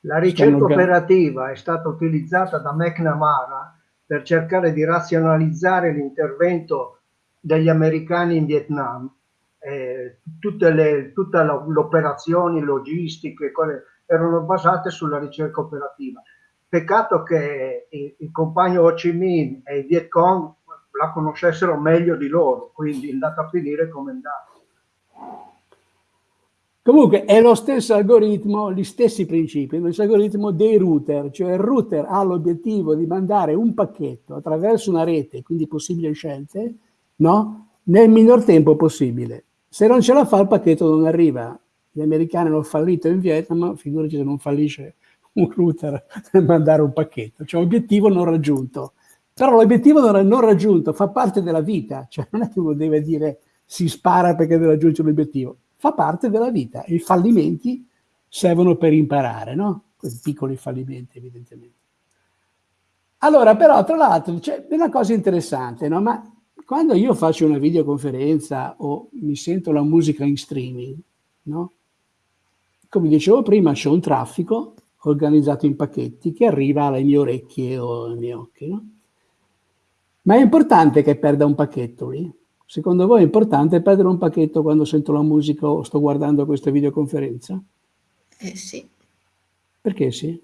La ricerca operativa è stata utilizzata da McNamara per cercare di razionalizzare l'intervento degli americani in Vietnam. Eh, tutte le, operazioni logistiche erano basate sulla ricerca operativa Peccato che il, il compagno Ho Chi Minh e i Viet Cong la conoscessero meglio di loro, quindi è andata a finire come è andata. Comunque è lo stesso algoritmo, gli stessi principi, lo stesso algoritmo dei router, cioè il router ha l'obiettivo di mandare un pacchetto attraverso una rete, quindi possibili scelte, no? nel minor tempo possibile. Se non ce la fa il pacchetto non arriva. Gli americani hanno fallito in Vietnam, figurati se non fallisce un router per mandare un pacchetto, cioè obiettivo non raggiunto. Però l'obiettivo non raggiunto fa parte della vita, cioè non è che uno deve dire si spara perché deve raggiungere l'obiettivo, fa parte della vita. I fallimenti servono per imparare, no? Questi piccoli fallimenti evidentemente. Allora, però, tra l'altro, c'è una cosa interessante, no? Ma quando io faccio una videoconferenza o mi sento la musica in streaming, no? Come dicevo prima, c'è un traffico organizzato in pacchetti che arriva alle mie orecchie o ai miei occhi. No? Ma è importante che perda un pacchetto lì? Secondo voi è importante perdere un pacchetto quando sento la musica o sto guardando questa videoconferenza? Eh sì. Perché sì?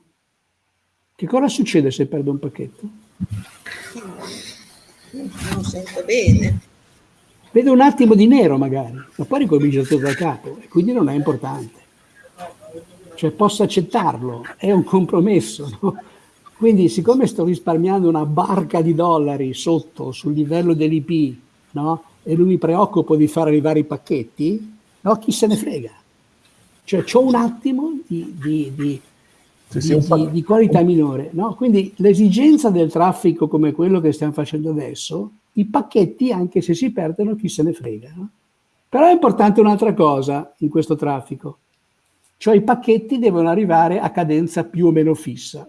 Che cosa succede se perdo un pacchetto? Non sento bene. Vedo un attimo di nero magari, ma poi ricomincio tutto da capo e quindi non è importante cioè posso accettarlo, è un compromesso. No? Quindi siccome sto risparmiando una barca di dollari sotto sul livello dell'IP no? e non mi preoccupo di far arrivare i pacchetti, no? chi se ne frega? Cioè ho un attimo di, di, di, di, di qualità minore. No? Quindi l'esigenza del traffico come quello che stiamo facendo adesso, i pacchetti anche se si perdono chi se ne frega. No? Però è importante un'altra cosa in questo traffico, cioè i pacchetti devono arrivare a cadenza più o meno fissa,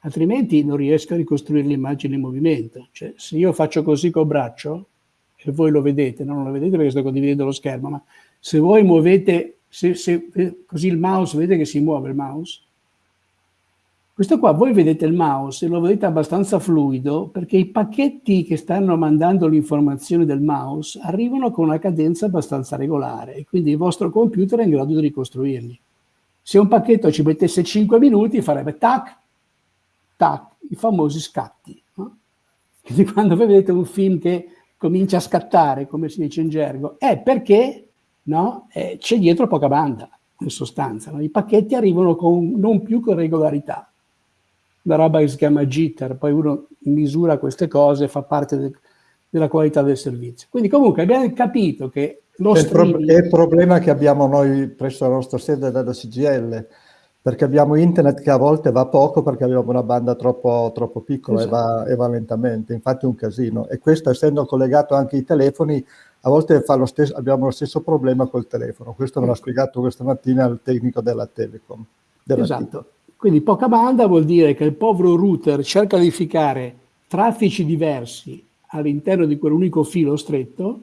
altrimenti non riesco a ricostruire l'immagine in movimento. Cioè, se io faccio così col braccio, e voi lo vedete, non lo vedete perché sto condividendo lo schermo, ma se voi muovete, se, se, così il mouse, vedete che si muove il mouse? Questo qua, voi vedete il mouse e lo vedete abbastanza fluido perché i pacchetti che stanno mandando l'informazione del mouse arrivano con una cadenza abbastanza regolare e quindi il vostro computer è in grado di ricostruirli. Se un pacchetto ci mettesse 5 minuti farebbe tac, tac, i famosi scatti. No? Quindi quando voi vedete un film che comincia a scattare, come si dice in gergo, è perché no, eh, c'è dietro poca banda, in sostanza. No? I pacchetti arrivano con, non più con regolarità una roba che si chiama jitter, poi uno misura queste cose, fa parte de, della qualità del servizio. Quindi comunque abbiamo capito che lo è streaming... È il problema che abbiamo noi presso la nostra sede della CGL, perché abbiamo internet che a volte va poco perché abbiamo una banda troppo, troppo piccola esatto. e, va, e, va, lentamente, infatti è un casino. E questo essendo collegato anche ai telefoni, a volte lo stesso, abbiamo lo stesso problema col telefono. Questo me l'ha spiegato questa mattina il tecnico della Telecom. Della esatto. Telecom. Quindi poca banda vuol dire che il povero router cerca di ficcare traffici diversi all'interno di quell'unico filo stretto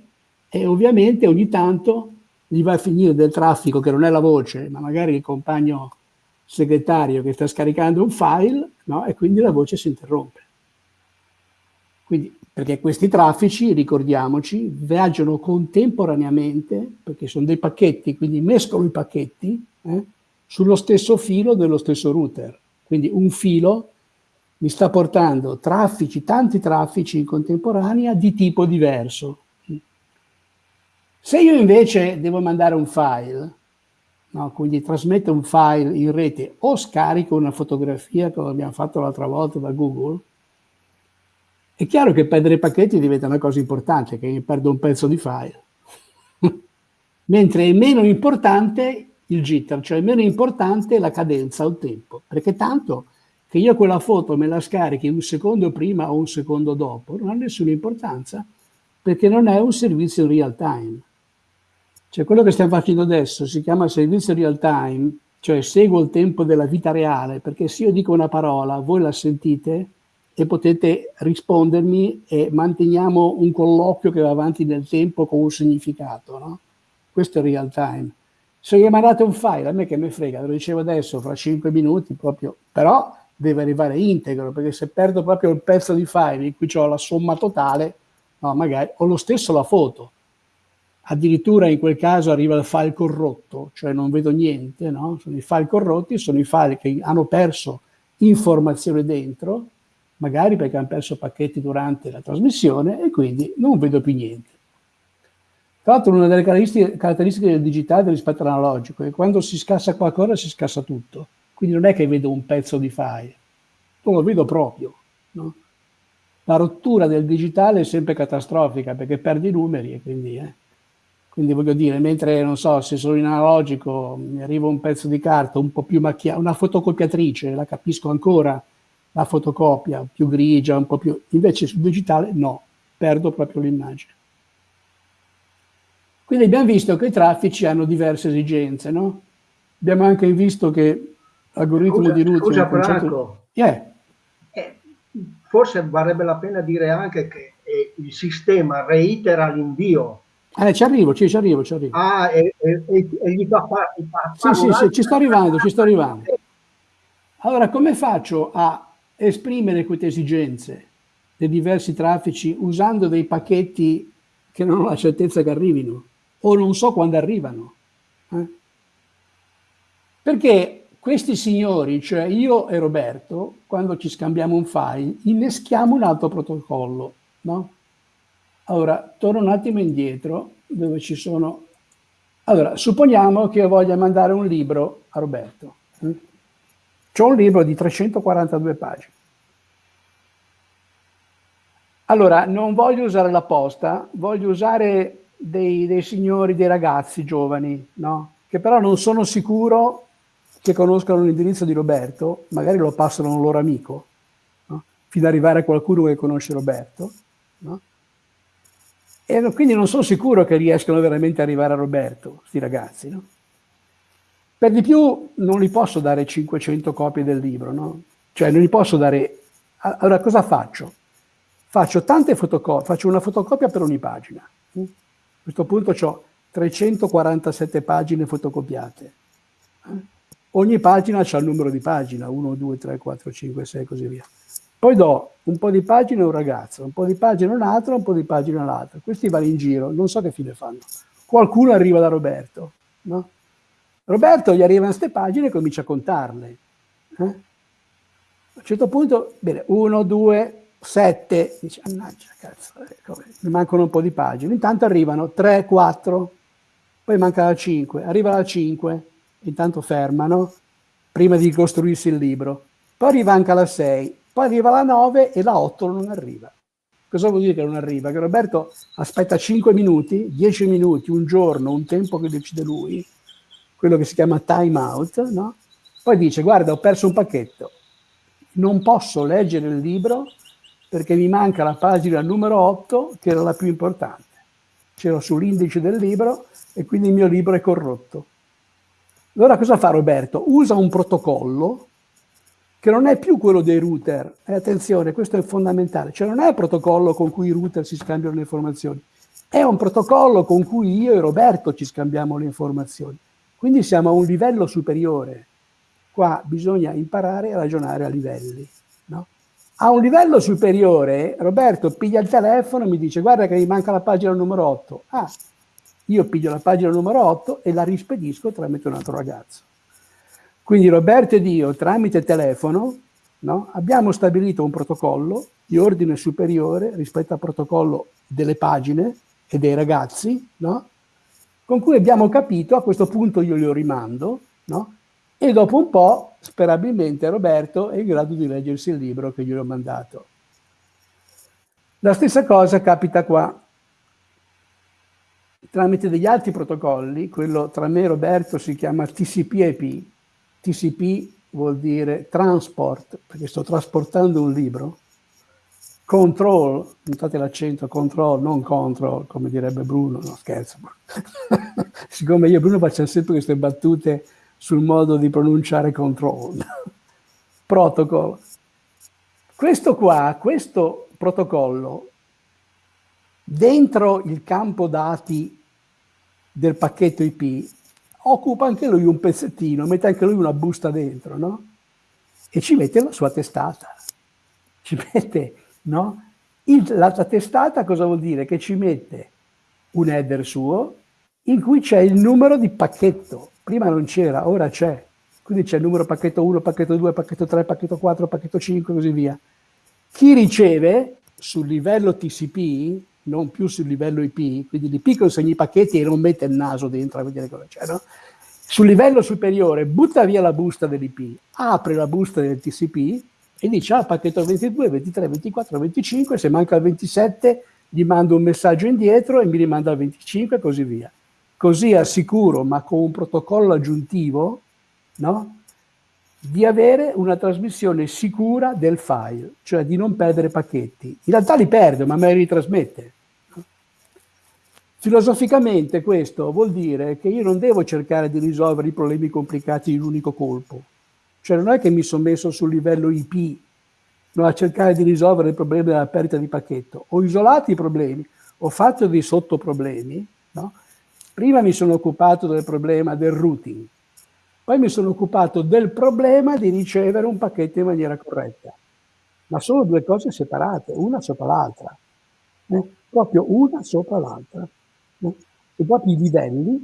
e ovviamente ogni tanto gli va a finire del traffico che non è la voce, ma magari il compagno segretario che sta scaricando un file, no? e quindi la voce si interrompe. Quindi, perché questi traffici, ricordiamoci, viaggiano contemporaneamente, perché sono dei pacchetti, quindi mescolo i pacchetti, eh? sullo stesso filo dello stesso router. Quindi un filo mi sta portando traffici, tanti traffici in contemporanea di tipo diverso. Se io invece devo mandare un file, no? quindi trasmetto un file in rete o scarico una fotografia come abbiamo fatto l'altra volta da Google, è chiaro che perdere i pacchetti diventa una cosa importante, che io perdo un pezzo di file. Mentre è meno importante il jitter, cioè è meno importante la cadenza o il tempo, perché tanto che io quella foto me la scarichi un secondo prima o un secondo dopo non ha nessuna importanza, perché non è un servizio in real time. Cioè quello che stiamo facendo adesso si chiama servizio real time, cioè seguo il tempo della vita reale, perché se io dico una parola, voi la sentite, e potete rispondermi e manteniamo un colloquio che va avanti nel tempo con un significato, no? Questo è real time. Se gli mandate un file, a me che mi frega, lo dicevo adesso, fra 5 minuti proprio, però deve arrivare integro, perché se perdo proprio il pezzo di file in cui ho la somma totale, no, magari, o lo stesso la foto. Addirittura in quel caso arriva il file corrotto, cioè non vedo niente, no? Sono i file corrotti, sono i file che hanno perso informazione dentro, magari perché hanno perso pacchetti durante la trasmissione e quindi non vedo più niente. Tra l'altro una delle caratteristiche, caratteristiche, del digitale rispetto all'analogico è che quando si scassa qualcosa si scassa tutto, quindi non è che vedo un pezzo di file, non lo vedo proprio. No? La rottura del digitale è sempre catastrofica perché perdi i numeri e quindi... Eh. Quindi voglio dire, mentre, non so, se sono in analogico mi arriva un pezzo di carta un po' più macchiato, una fotocopiatrice, la capisco ancora, la fotocopia più grigia, un po' più... Invece sul digitale no, perdo proprio l'immagine. Quindi abbiamo visto che i traffici hanno diverse esigenze, no? Abbiamo anche visto che l'algoritmo di routing... Scusa concetto... Franco, yeah. eh, forse varrebbe la pena dire anche che eh, il sistema reitera l'invio. Eh, ci arrivo, ci, ci arrivo, ci arrivo. Ah, e, e, e gli fa fare... Sì, sì, sì, ci sto arrivando, ci sto arrivando. Allora, come faccio a esprimere queste esigenze dei diversi traffici usando dei pacchetti che non ho la certezza che arrivino o non so quando arrivano. Eh? Perché questi signori, cioè io e Roberto, quando ci scambiamo un file, inneschiamo un altro protocollo, no? Allora, torno un attimo indietro, dove ci sono... Allora, supponiamo che io voglia mandare un libro a Roberto. Eh? C'ho un libro di 342 pagine. Allora, non voglio usare la posta, voglio usare dei, dei signori, dei ragazzi giovani, no? che però non sono sicuro che conoscano l'indirizzo di Roberto, magari lo passano a un loro amico, no? fino ad arrivare a qualcuno che conosce Roberto. No? E quindi non sono sicuro che riescano veramente ad arrivare a Roberto, questi ragazzi. No? Per di più non gli posso dare 500 copie del libro, no? Cioè non gli posso dare... Allora cosa faccio? Faccio tante fotocopie, faccio una fotocopia per ogni pagina. A questo punto ho 347 pagine fotocopiate. Ogni pagina ha il numero di pagina, 1, 2, 3, 4, 5, 6 e così via. Poi do un po' di pagine a un ragazzo, un po' di pagine a un altro, un po' di pagine all'altro. Questi vanno in giro, non so che fine fanno. Qualcuno arriva da Roberto, no? Roberto gli arrivano queste pagine e comincia a contarle. Eh? A un certo punto, bene, uno, due, sette, dice, annaggia, cazzo, ecco, mi mancano un po' di pagine. Intanto arrivano tre, quattro, poi manca la cinque, arriva la cinque, intanto fermano, prima di costruirsi il libro. Poi arriva anche la sei, poi arriva la nove e la otto non arriva. Cosa vuol dire che non arriva? Che Roberto aspetta cinque minuti, dieci minuti, un giorno, un tempo che decide lui, quello che si chiama time out, no? Poi dice, guarda, ho perso un pacchetto, non posso leggere il libro perché mi manca la pagina numero 8, che era la più importante. C'era sull'indice del libro e quindi il mio libro è corrotto. Allora cosa fa Roberto? Usa un protocollo che non è più quello dei router. E attenzione, questo è fondamentale. Cioè non è il protocollo con cui i router si scambiano le informazioni. È un protocollo con cui io e Roberto ci scambiamo le informazioni. Quindi siamo a un livello superiore. Qua bisogna imparare a ragionare a livelli. No? A un livello superiore, Roberto piglia il telefono e mi dice guarda che mi manca la pagina numero 8. Ah, io piglio la pagina numero 8 e la rispedisco tramite un altro ragazzo. Quindi Roberto ed io, tramite telefono, no, abbiamo stabilito un protocollo di ordine superiore rispetto al protocollo delle pagine e dei ragazzi, no? con cui abbiamo capito, a questo punto io lo rimando, no? e dopo un po', sperabilmente, Roberto è in grado di leggersi il libro che gli ho mandato. La stessa cosa capita qua. Tramite degli altri protocolli, quello tra me e Roberto si chiama TCP-IP. TCP vuol dire transport, perché sto trasportando un libro. Control, notate l'accento, control, non control, come direbbe Bruno, no scherzo. Siccome io e Bruno facciamo sempre queste battute sul modo di pronunciare control. Protocol. Questo qua, questo protocollo, dentro il campo dati del pacchetto IP, occupa anche lui un pezzettino, mette anche lui una busta dentro, no? E ci mette la sua testata. Ci mette, no? Il, la, testata cosa vuol dire? Che ci mette un header suo in cui c'è il numero di pacchetto Prima non c'era, ora c'è. Quindi c'è il numero pacchetto 1, pacchetto 2, pacchetto 3, pacchetto 4, pacchetto 5 e così via. Chi riceve sul livello TCP, non più sul livello IP, quindi l'IP consegna i pacchetti e non mette il naso dentro a vedere cosa c'è, no? Sul livello superiore butta via la busta dell'IP, apre la busta del TCP e dice ah pacchetto 22, 23, 24, 25, se manca il 27 gli mando un messaggio indietro e mi rimanda il 25 e così via così assicuro, ma con un protocollo aggiuntivo, no? Di avere una trasmissione sicura del file, cioè di non perdere pacchetti. In realtà li perde, ma me li ritrasmette. Filosoficamente questo vuol dire che io non devo cercare di risolvere i problemi complicati in un unico colpo. Cioè non è che mi sono messo sul livello IP no, a cercare di risolvere il problema della perdita di pacchetto. Ho isolato i problemi, ho fatto dei sottoproblemi, no? Prima mi sono occupato del problema del routing, poi mi sono occupato del problema di ricevere un pacchetto in maniera corretta. Ma sono due cose separate, una sopra l'altra. Eh? Proprio una sopra l'altra. Eh? E proprio i livelli,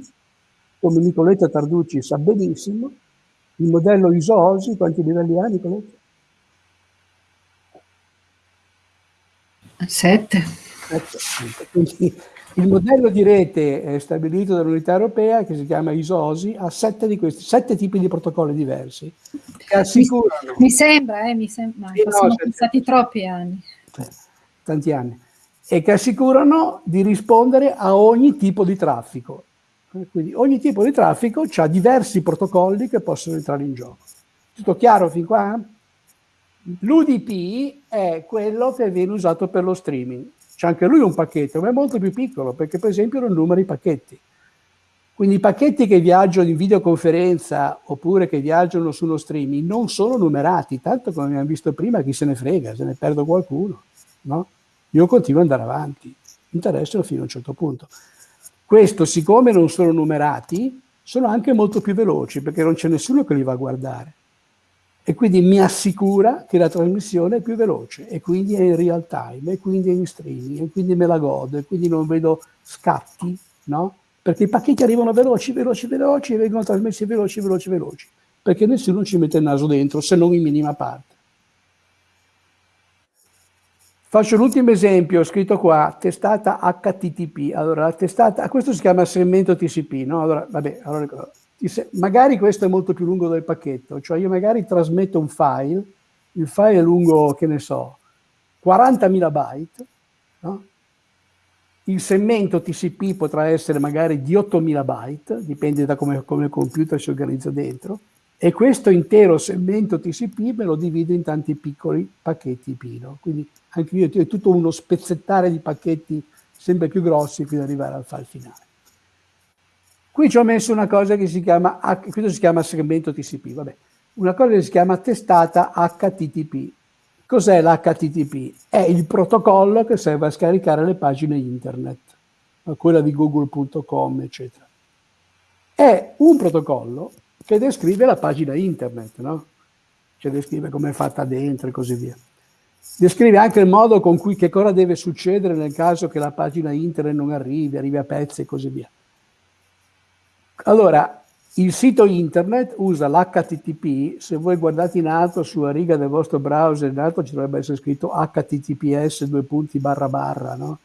come Nicoletta Tarducci sa benissimo, il modello ISO-OSI, quanti livelli ha Nicoletta? Sette. Sette. Quindi il modello di rete eh, stabilito dall'unità europea, che si chiama ISOSI, ha sette di questi, sette tipi di protocolli diversi. Che assicurano... Mi, sembra, eh, mi sembra, sì, sono no, passati troppi anni. Tanti anni. E che assicurano di rispondere a ogni tipo di traffico. Quindi ogni tipo di traffico ha diversi protocolli che possono entrare in gioco. Tutto chiaro fin qua? L'UDP è quello che viene usato per lo streaming c'è anche lui un pacchetto, ma è molto più piccolo perché per esempio non numera i pacchetti. Quindi i pacchetti che viaggiano in videoconferenza oppure che viaggiano su uno streaming non sono numerati, tanto come abbiamo visto prima chi se ne frega, se ne perdo qualcuno. No? Io continuo ad andare avanti, interessano fino a un certo punto. Questo, siccome non sono numerati, sono anche molto più veloci perché non c'è nessuno che li va a guardare e quindi mi assicura che la trasmissione è più veloce e quindi è in real time e quindi è in streaming e quindi me la godo e quindi non vedo scatti, no? Perché i pacchetti arrivano veloci, veloci, veloci e vengono trasmessi veloci, veloci, veloci, perché nessuno ci mette il naso dentro, se non in minima parte. Faccio l'ultimo esempio, scritto qua, testata HTTP. Allora, la testata, questo si chiama segmento TCP, no? Allora, vabbè, allora magari questo è molto più lungo del pacchetto, cioè io magari trasmetto un file, il file è lungo, che ne so, 40.000 byte, no? il segmento TCP potrà essere magari di 8.000 byte, dipende da come, come il computer si organizza dentro, e questo intero segmento TCP me lo divido in tanti piccoli pacchetti Pino. Quindi anche io ho tutto uno spezzettare di pacchetti sempre più grossi fino ad arrivare al file finale. Qui ci ho messo una cosa che si chiama, questo si chiama segmento TCP, vabbè, una cosa che si chiama testata HTTP. Cos'è l'HTTP? È il protocollo che serve a scaricare le pagine internet, quella di google.com, eccetera. È un protocollo che descrive la pagina internet, no? Cioè descrive come è fatta dentro e così via. Descrive anche il modo con cui, che cosa deve succedere nel caso che la pagina internet non arrivi, arrivi a pezzi e così via. Allora, il sito internet usa l'HTTP, se voi guardate in alto sulla riga del vostro browser, in alto ci dovrebbe essere scritto HTTPS due punti barra barra, no?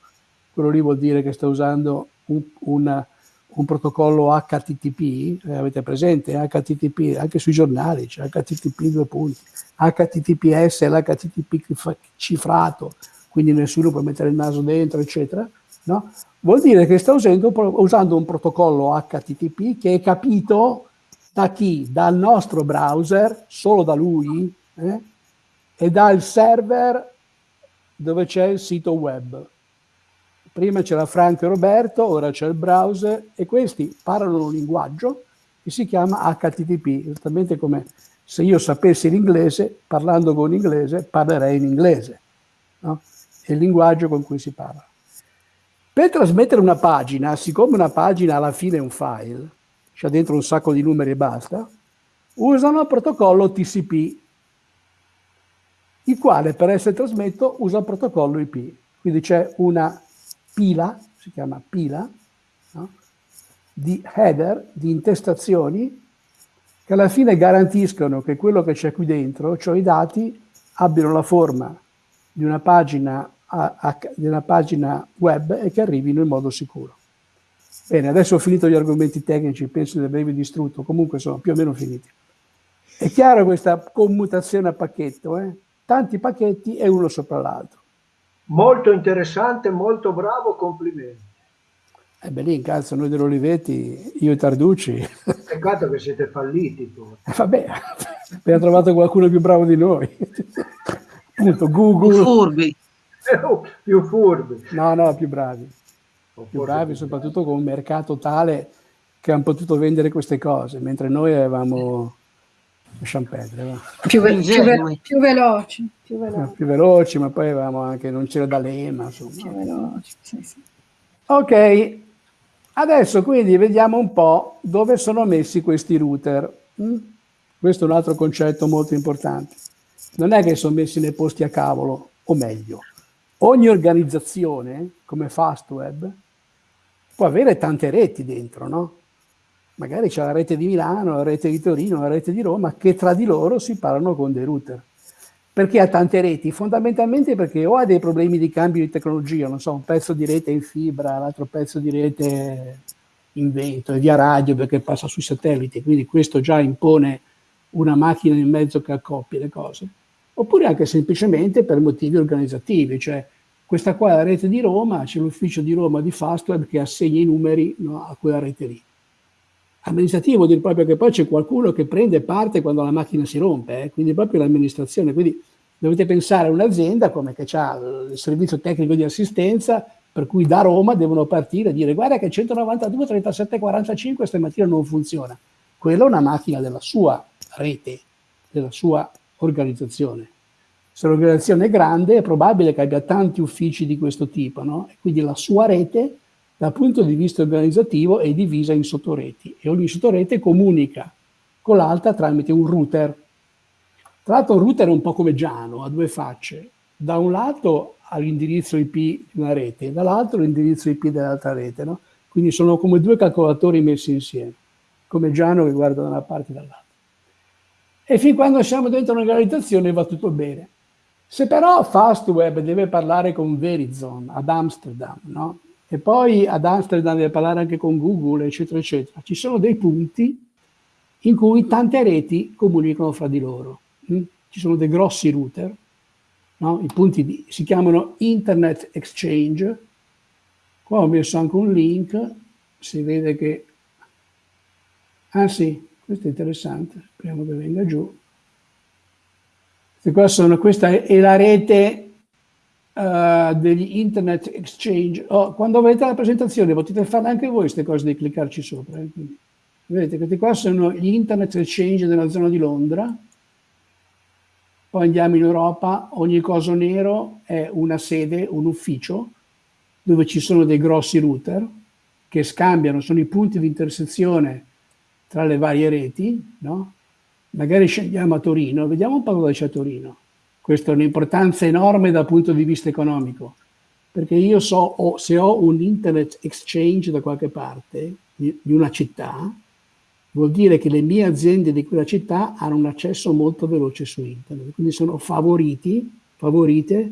Quello lì vuol dire che sta usando un, una, un protocollo HTTP, eh, avete presente? HTTP, anche sui giornali c'è HTTP due punti, HTTPS è l'HTTP cifrato, quindi nessuno può mettere il naso dentro, eccetera, no? Vuol dire che sta usando, usando un protocollo HTTP che è capito da chi? Dal nostro browser, solo da lui, eh? e dal server dove c'è il sito web. Prima c'era Franco e Roberto, ora c'è il browser e questi parlano un linguaggio che si chiama HTTP, esattamente come se io sapessi l'inglese, parlando con l'inglese, parlerei in inglese. No? È il linguaggio con cui si parla. Per trasmettere una pagina, siccome una pagina alla fine è un file, c'è dentro un sacco di numeri e basta, usano il protocollo TCP, il quale per essere trasmesso usa il protocollo IP. Quindi c'è una pila, si chiama pila, no? di header, di intestazioni, che alla fine garantiscono che quello che c'è qui dentro, cioè i dati, abbiano la forma di una pagina, a, a, una pagina web e che arrivino in modo sicuro. Bene, adesso ho finito gli argomenti tecnici, penso di avervi distrutto, comunque sono più o meno finiti. È chiaro questa commutazione a pacchetto, eh? tanti pacchetti e uno sopra l'altro. Molto interessante, molto bravo, complimenti. E eh beh, lì in calza noi dell'Olivetti, io e Tarducci. Peccato che siete falliti. Tu. Eh, vabbè, abbiamo trovato qualcuno più bravo di noi. Appunto, Google. Furbi. Più furbi. No, no, più bravi. più bravi, soprattutto con un mercato tale che hanno potuto vendere queste cose, mentre noi avevamo lasciamo perdere. Più, ve più, ve più, veloci, più veloci. No, più veloci, ma poi avevamo anche, non c'era da lema. Insomma. Più veloci, sì, sì. Ok, adesso quindi vediamo un po' dove sono messi questi router. Mm? Questo è un altro concetto molto importante. Non è che sono messi nei posti a cavolo, o meglio, ogni organizzazione, come Fastweb, può avere tante reti dentro, no? magari c'è la rete di Milano, la rete di Torino, la rete di Roma, che tra di loro si parlano con dei router. Perché ha tante reti? Fondamentalmente perché o ha dei problemi di cambio di tecnologia, non so, un pezzo di rete in fibra, l'altro pezzo di rete in vento e via radio perché passa sui satelliti, quindi questo già impone una macchina in mezzo che accoppia le cose. Oppure anche semplicemente per motivi organizzativi, cioè questa qua è la rete di Roma, c'è l'ufficio di Roma di Fastweb che assegna i numeri no, a quella rete lì amministrativo vuol dire proprio che poi c'è qualcuno che prende parte quando la macchina si rompe, eh? quindi proprio l'amministrazione. Quindi dovete pensare a un'azienda come che ha il servizio tecnico di assistenza, per cui da Roma devono partire e dire guarda che 192 37 45 stamattina non funziona. Quella è una macchina della sua rete, della sua organizzazione. Se l'organizzazione è grande è probabile che abbia tanti uffici di questo tipo, no? Quindi la sua rete dal punto di vista organizzativo è divisa in sottoreti e ogni sottorete comunica con l'altra tramite un router. Tra l'altro un router è un po' come Giano, ha due facce. Da un lato ha l'indirizzo IP di una rete, dall'altro l'indirizzo IP dell'altra rete. No? Quindi sono come due calcolatori messi insieme, come Giano che guarda da una parte e dall'altra. E fin quando siamo dentro un'organizzazione va tutto bene. Se però Fastweb deve parlare con Verizon ad Amsterdam, no? e poi ad Amsterdam deve parlare anche con Google, eccetera, eccetera. Ci sono dei punti in cui tante reti comunicano fra di loro. Mm? Ci sono dei grossi router, no? i punti di, si chiamano Internet Exchange. Qua ho messo anche un link, si vede che... Ah sì, questo è interessante, speriamo che venga giù. Sono, questa è la rete uh, degli internet exchange. Oh, quando vedete la presentazione potete fare anche voi queste cose di cliccarci sopra. Eh? Quindi, vedete, questi qua sono gli internet exchange nella zona di Londra. Poi andiamo in Europa, ogni coso nero è una sede, un ufficio, dove ci sono dei grossi router che scambiano, sono i punti di intersezione tra le varie reti, no? Magari scendiamo a Torino, vediamo un po' cosa c'è a Torino. Questo ha un'importanza enorme dal punto di vista economico, perché io so o, se ho un internet exchange da qualche parte di, di una città, vuol dire che le mie aziende di quella città hanno un accesso molto veloce su internet, quindi sono favoriti, favorite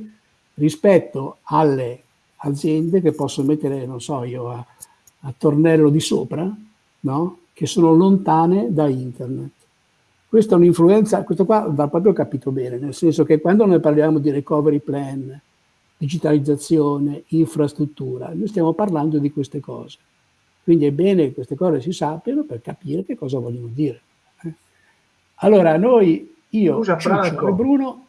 rispetto alle aziende che possono mettere, non so io, a a Tornello di sopra, no? Che sono lontane da internet. Questa è un'influenza, questo qua va proprio capito bene, nel senso che quando noi parliamo di recovery plan, digitalizzazione, infrastruttura, noi stiamo parlando di queste cose. Quindi è bene che queste cose si sappiano per capire che cosa vogliono dire. Eh? Allora, noi, io, Scusa, Franco. e Bruno,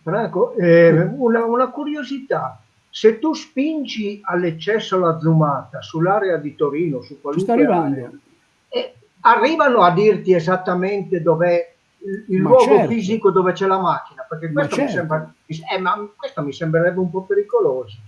Franco, eh, una, una curiosità. Se tu spingi all'eccesso la zoomata sull'area di Torino, su qualunque area, eh, arrivano a dirti esattamente dov'è il, il Ma luogo certo. fisico dove c'è la macchina, perché Ma questo, certo. mi sembra, eh, ma questo mi sembrerebbe un po' pericoloso.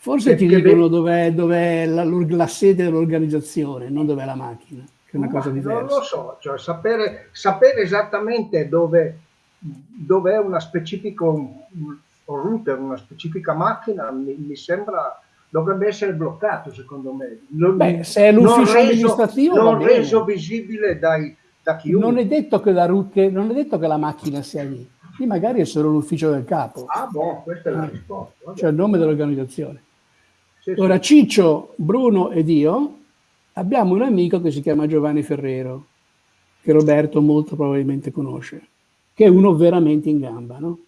Forse ti Perché dicono ve- dov'è, dov'è la, la sede dell'organizzazione, non dov'è la macchina, che è una cosa Ma diversa. Non lo so, cioè sapere, sapere esattamente dove, dove è una specifica un router, una specifica macchina, mi, mi sembra dovrebbe essere bloccato secondo me. Non, Beh, se è l'ufficio amministrativo non reso visibile dai, da chiunque. Non è, detto che la, che- non è detto che la macchina sia lì, lì magari è solo l'ufficio del capo, Ah, boh, questa è la Ah. risposta. vabbè. cioè il nome dell'organizzazione. Sì, sì. Ora Ciccio, Bruno ed io abbiamo un amico che si chiama Giovanni Ferrero, che Roberto molto probabilmente conosce, che è uno veramente in gamba, no?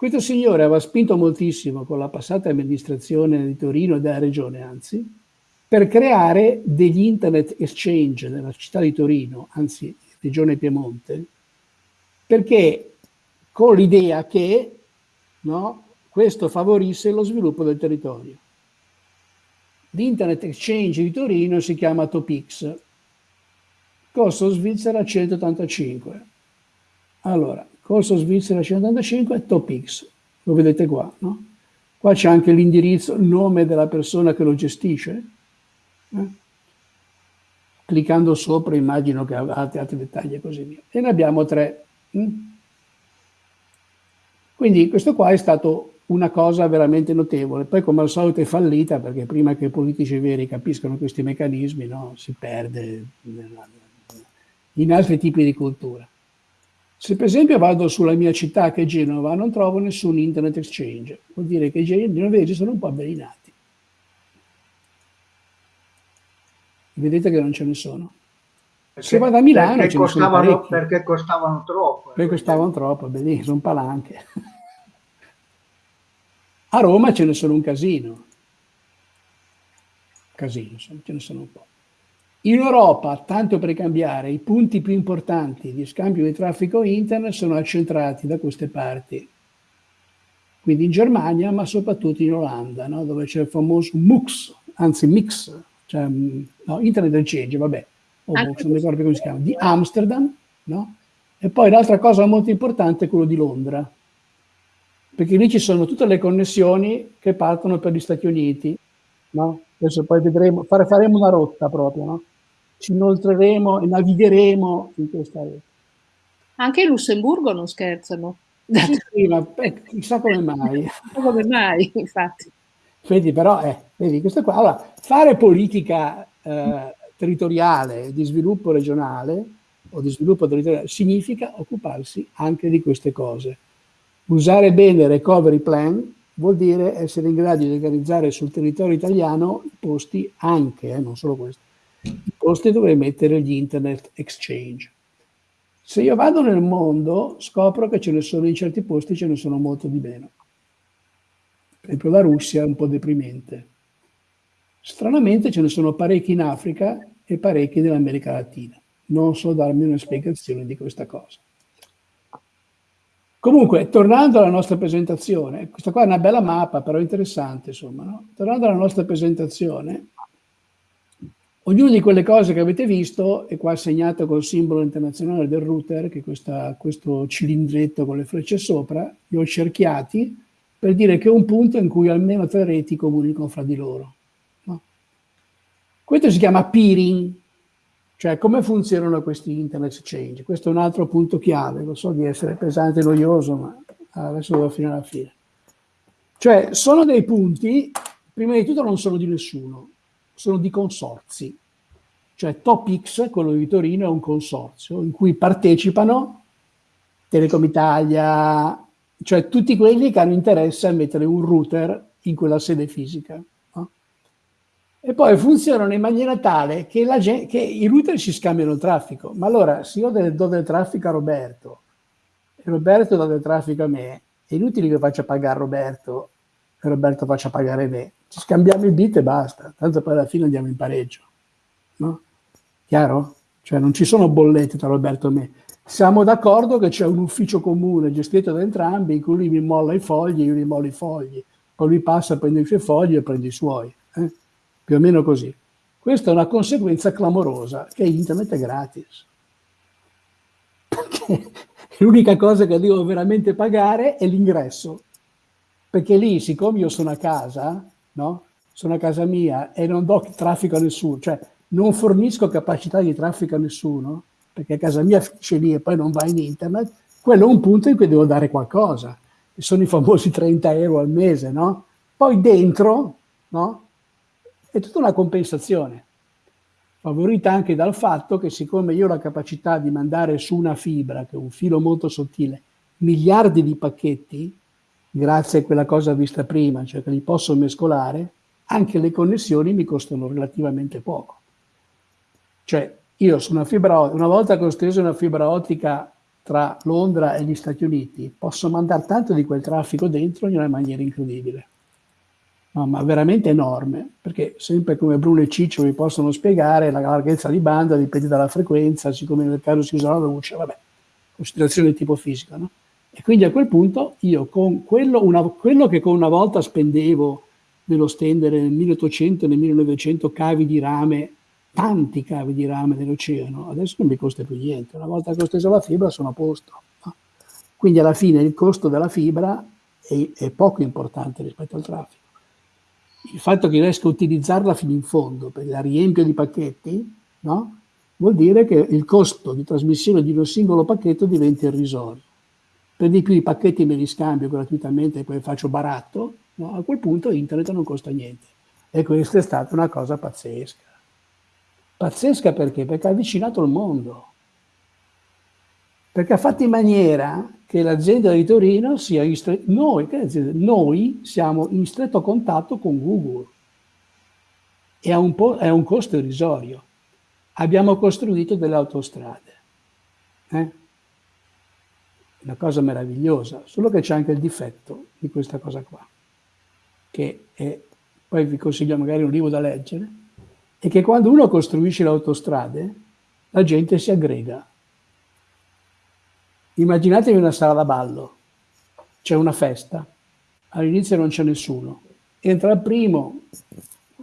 Questo signore aveva spinto moltissimo con la passata amministrazione di Torino e della regione, anzi, per creare degli internet exchange nella città di Torino, anzi, regione Piemonte, perché con l'idea che no, questo favorisse lo sviluppo del territorio. L'Internet Exchange di Torino si chiama Topix, costo Svizzera 185. Allora, corso Svizzera 185 Topix, lo vedete qua, no? Qua c'è anche l'indirizzo, il nome della persona che lo gestisce. eh? Cliccando sopra immagino che abbiate altri dettagli e così via. E ne abbiamo tre. mm? Quindi questo qua è stato una cosa veramente notevole. Poi come al solito è fallita perché prima che i politici veri capiscano questi meccanismi no, si perde nella- in altri tipi di cultura. Se per esempio vado sulla mia città che è Genova non trovo nessun internet exchange, vuol dire che i genovesi sono un po' avvelenati. Vedete che non ce ne sono. Se vado a Milano perché ce ne sono costavano, parecchi. perché costavano troppo. Perché costavano troppo, bellissimo, sono palanche. A Roma ce ne sono un casino. Casino, ce ne sono un po'. In Europa, tanto per cambiare, i punti più importanti di scambio di traffico internet sono accentrati da queste parti. Quindi in Germania, ma soprattutto in Olanda, no? dove c'è il famoso MUX, anzi MIX, cioè mm, no, Internet Exchange, vabbè, o Anche MUX, non mi ricordo più come si chiama, di Amsterdam, no? E poi l'altra cosa molto importante è quello di Londra, perché lì ci sono tutte le connessioni che partono per gli Stati Uniti, no? Adesso poi vedremo, fare- faremo una rotta proprio, no? Ci inoltreremo e navigheremo in questa rete. Anche in Lussemburgo non scherzano. Sì, sì, ma eh, chissà come mai. Come mai, infatti. Vedi, però, eh, vedi, questo qua. Allora, fare politica eh, territoriale, di sviluppo regionale o di sviluppo territoriale significa occuparsi anche di queste cose. Usare bene il recovery plan vuol dire essere in grado di organizzare sul territorio italiano i posti anche, eh, non solo questo, i posti dove mettere gli internet exchange. Se io vado nel mondo scopro che ce ne sono in certi posti, ce ne sono molto di meno. Per esempio la Russia è un po' deprimente. Stranamente ce ne sono parecchi in Africa e parecchi nell'America Latina. Non so darmi una spiegazione di questa cosa. Comunque, tornando alla nostra presentazione, questa qua è una bella mappa, però interessante, insomma, no? Tornando alla nostra presentazione, ognuna di quelle cose che avete visto è qua segnato col simbolo internazionale del router, che è questa- questo cilindretto con le frecce sopra, li ho cerchiati per dire che è un punto in cui almeno tre reti comunicano fra di loro. no? Questo si chiama peering, cioè come funzionano questi internet exchange. Questo è un altro punto chiave, lo so di essere pesante e noioso, ma adesso devo finire alla fine. Cioè sono dei punti, prima di tutto non sono di nessuno, sono di consorzi. Cioè TopX, quello di Torino, è un consorzio in cui partecipano Telecom Italia, cioè tutti quelli che hanno interesse a mettere un router in quella sede fisica. no? e poi funzionano in maniera tale che, gente, che i router si scambiano il traffico. Ma allora, se io do del traffico a Roberto e Roberto dà del traffico a me, è inutile che faccia pagare Roberto e Roberto faccia pagare me. Ci scambiamo il bit e basta, tanto poi alla fine andiamo in pareggio. No? Chiaro? Cioè non ci sono bollette tra Roberto e me. Siamo d'accordo che c'è un ufficio comune gestito da entrambi in cui lui mi molla i fogli e io gli mollo i fogli. Poi lui passa, prende i suoi fogli e prende i suoi. Eh? più o meno così. Questa è una conseguenza clamorosa, che internet è gratis. Perché l'unica cosa che devo veramente pagare è l'ingresso. Perché lì, siccome io sono a casa, no? sono a casa mia e non do traffico a nessuno, cioè non fornisco capacità di traffico a nessuno, perché a casa mia finisce lì e poi non va in internet, quello è un punto in cui devo dare qualcosa, che sono i famosi 30 euro al mese, no? Poi dentro, no? è tutta una compensazione, favorita anche dal fatto che siccome io ho la capacità di mandare su una fibra, che è un filo molto sottile, miliardi di pacchetti, grazie a quella cosa vista prima, cioè che li posso mescolare, anche le connessioni mi costano relativamente poco. Cioè, io su una fibra, una volta che ho steso una fibra ottica tra Londra e gli Stati Uniti, posso mandare tanto di quel traffico dentro in una maniera incredibile no, ma veramente enorme, perché sempre come Bruno e Ciccio vi possono spiegare, la larghezza di banda dipende dalla frequenza, siccome nel caso si usa la luce, vabbè, considerazione di tipo fisico, no? E quindi a quel punto io con quello, una, quello che con una volta spendevo nello stendere nel 1800 e nel 1900 cavi di rame, tanti cavi di rame nell'oceano, adesso non mi costa più niente, una volta che ho steso la fibra sono a posto. Quindi alla fine il costo della fibra è, è poco importante rispetto al traffico il fatto che riesca a utilizzarla fino in fondo, perché la riempio di pacchetti, no? vuol dire che il costo di trasmissione di un singolo pacchetto diventa irrisorio. Per di più i pacchetti me li scambio gratuitamente e poi faccio baratto, no? a quel punto internet non costa niente. E questa è stata una cosa pazzesca. Pazzesca perché? Perché ha avvicinato il mondo. Perché ha fatto in maniera che l'azienda di Torino sia in stretto, noi, noi siamo in stretto contatto con Google e ha un, un costo irrisorio. Abbiamo costruito delle autostrade. Eh? Una cosa meravigliosa, solo che c'è anche il difetto di questa cosa qua, che è, poi vi consiglio magari un libro da leggere, è che quando uno costruisce le autostrade, la gente si aggrega Immaginatevi una sala da ballo, c'è una festa, all'inizio non c'è nessuno, entra il primo,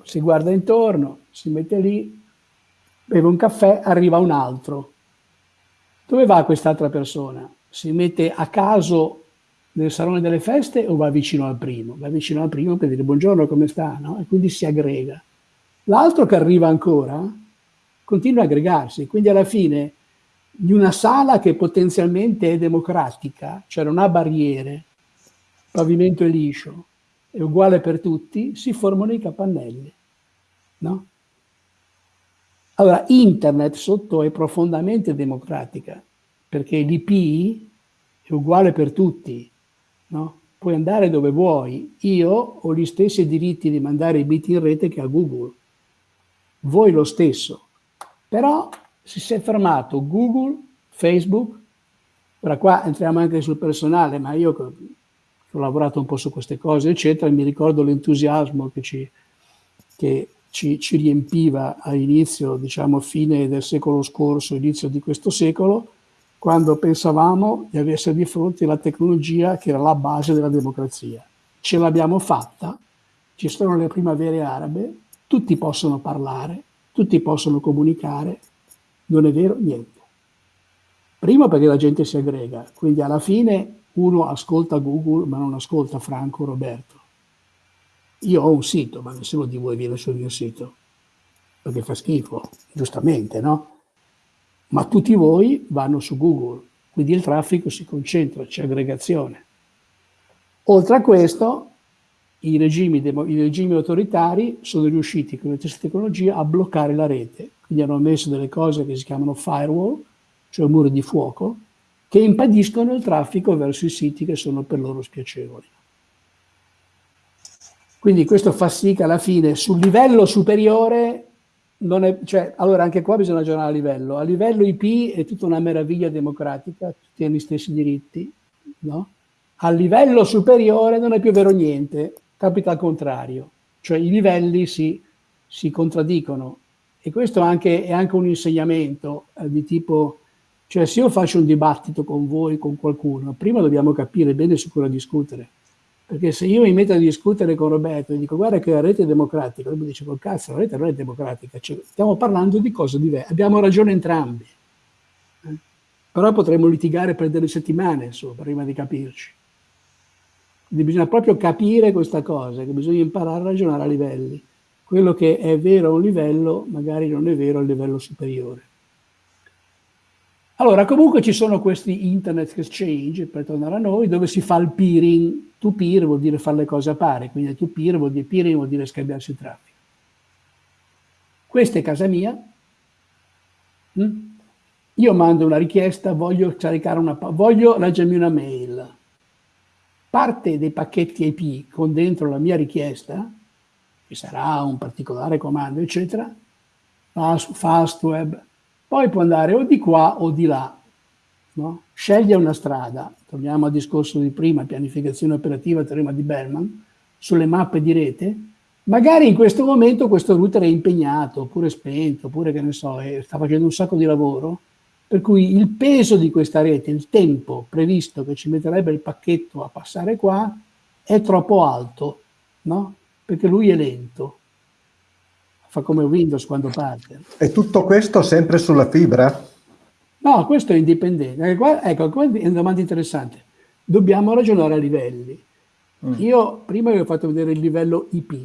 si guarda intorno, si mette lì, beve un caffè, arriva un altro. Dove va quest'altra persona? Si mette a caso nel salone delle feste o va vicino al primo? Va vicino al primo per dire buongiorno, come sta? No? E quindi si aggrega. L'altro che arriva ancora continua a aggregarsi, quindi alla fine di una sala che potenzialmente è democratica, cioè non ha barriere, pavimento è liscio, è uguale per tutti, si formano i capannelli. No? Allora, internet sotto è profondamente democratica, perché l'IP è uguale per tutti, no? puoi andare dove vuoi. Io ho gli stessi diritti di mandare i bit in rete che a Google, voi lo stesso. Però si è fermato Google, Facebook, ora qua entriamo anche sul personale, ma io ho lavorato un po' su queste cose, eccetera, mi ricordo l'entusiasmo che ci, che ci, ci riempiva all'inizio, diciamo fine del secolo scorso, inizio di questo secolo, quando pensavamo di essere di fronte alla tecnologia che era la base della democrazia. Ce l'abbiamo fatta, ci sono le primavere arabe, tutti possono parlare, tutti possono comunicare, non è vero niente. Primo perché la gente si aggrega, quindi alla fine uno ascolta Google ma non ascolta Franco Roberto. Io ho un sito, ma nessuno di voi viene sul mio sito, perché fa schifo, giustamente, no? Ma tutti voi vanno su Google, quindi il traffico si concentra, c'è aggregazione. Oltre a questo, i regimi, i regimi autoritari sono riusciti con questa tecnologia a bloccare la rete, quindi hanno messo delle cose che si chiamano firewall, cioè muri di fuoco, che impediscono il traffico verso i siti che sono per loro spiacevoli. Quindi questo fa sì che alla fine sul livello superiore non è, cioè, allora anche qua bisogna ragionare a livello. A livello IP è tutta una meraviglia democratica, tutti hanno gli stessi diritti, no? A livello superiore non è più vero niente, capita al contrario, cioè i livelli si, si contraddicono e questo anche, è anche un insegnamento eh, di tipo, cioè se io faccio un dibattito con voi, con qualcuno, prima dobbiamo capire bene su cosa discutere, perché se io mi metto a discutere con Roberto e dico guarda che la rete è democratica, lui mi dice col cazzo la rete non è democratica, cioè, stiamo parlando di cose diverse, abbiamo ragione entrambi, eh? però potremmo litigare per delle settimane insomma, prima di capirci. Quindi bisogna proprio capire questa cosa, che bisogna imparare a ragionare a livelli. Quello che è vero a un livello magari non è vero al livello superiore. Allora, comunque ci sono questi internet exchange, per tornare a noi, dove si fa il peering. To peer vuol dire fare le cose a pari, quindi to peer vuol dire peering vuol dire scambiarsi il traffico. Questa è casa mia. Mm? Io mando una richiesta, voglio caricare una, voglio leggermi una mail parte dei pacchetti IP con dentro la mia richiesta, che sarà un particolare comando, eccetera, va su Fastweb, poi può andare o di qua o di là. No? Sceglie una strada, torniamo al discorso di prima, pianificazione operativa, teorema di Bellman, sulle mappe di rete, magari in questo momento questo router è impegnato, oppure spento, oppure che ne so, sta facendo un sacco di lavoro, per cui il peso di questa rete, il tempo previsto che ci metterebbe il pacchetto a passare qua, è troppo alto, no? Perché lui è lento. Fa come Windows quando parte. E tutto questo sempre sulla fibra? No, questo è indipendente. Ecco, ecco qua è una domanda interessante. Dobbiamo ragionare a livelli. Mm. Io prima vi ho fatto vedere il livello IP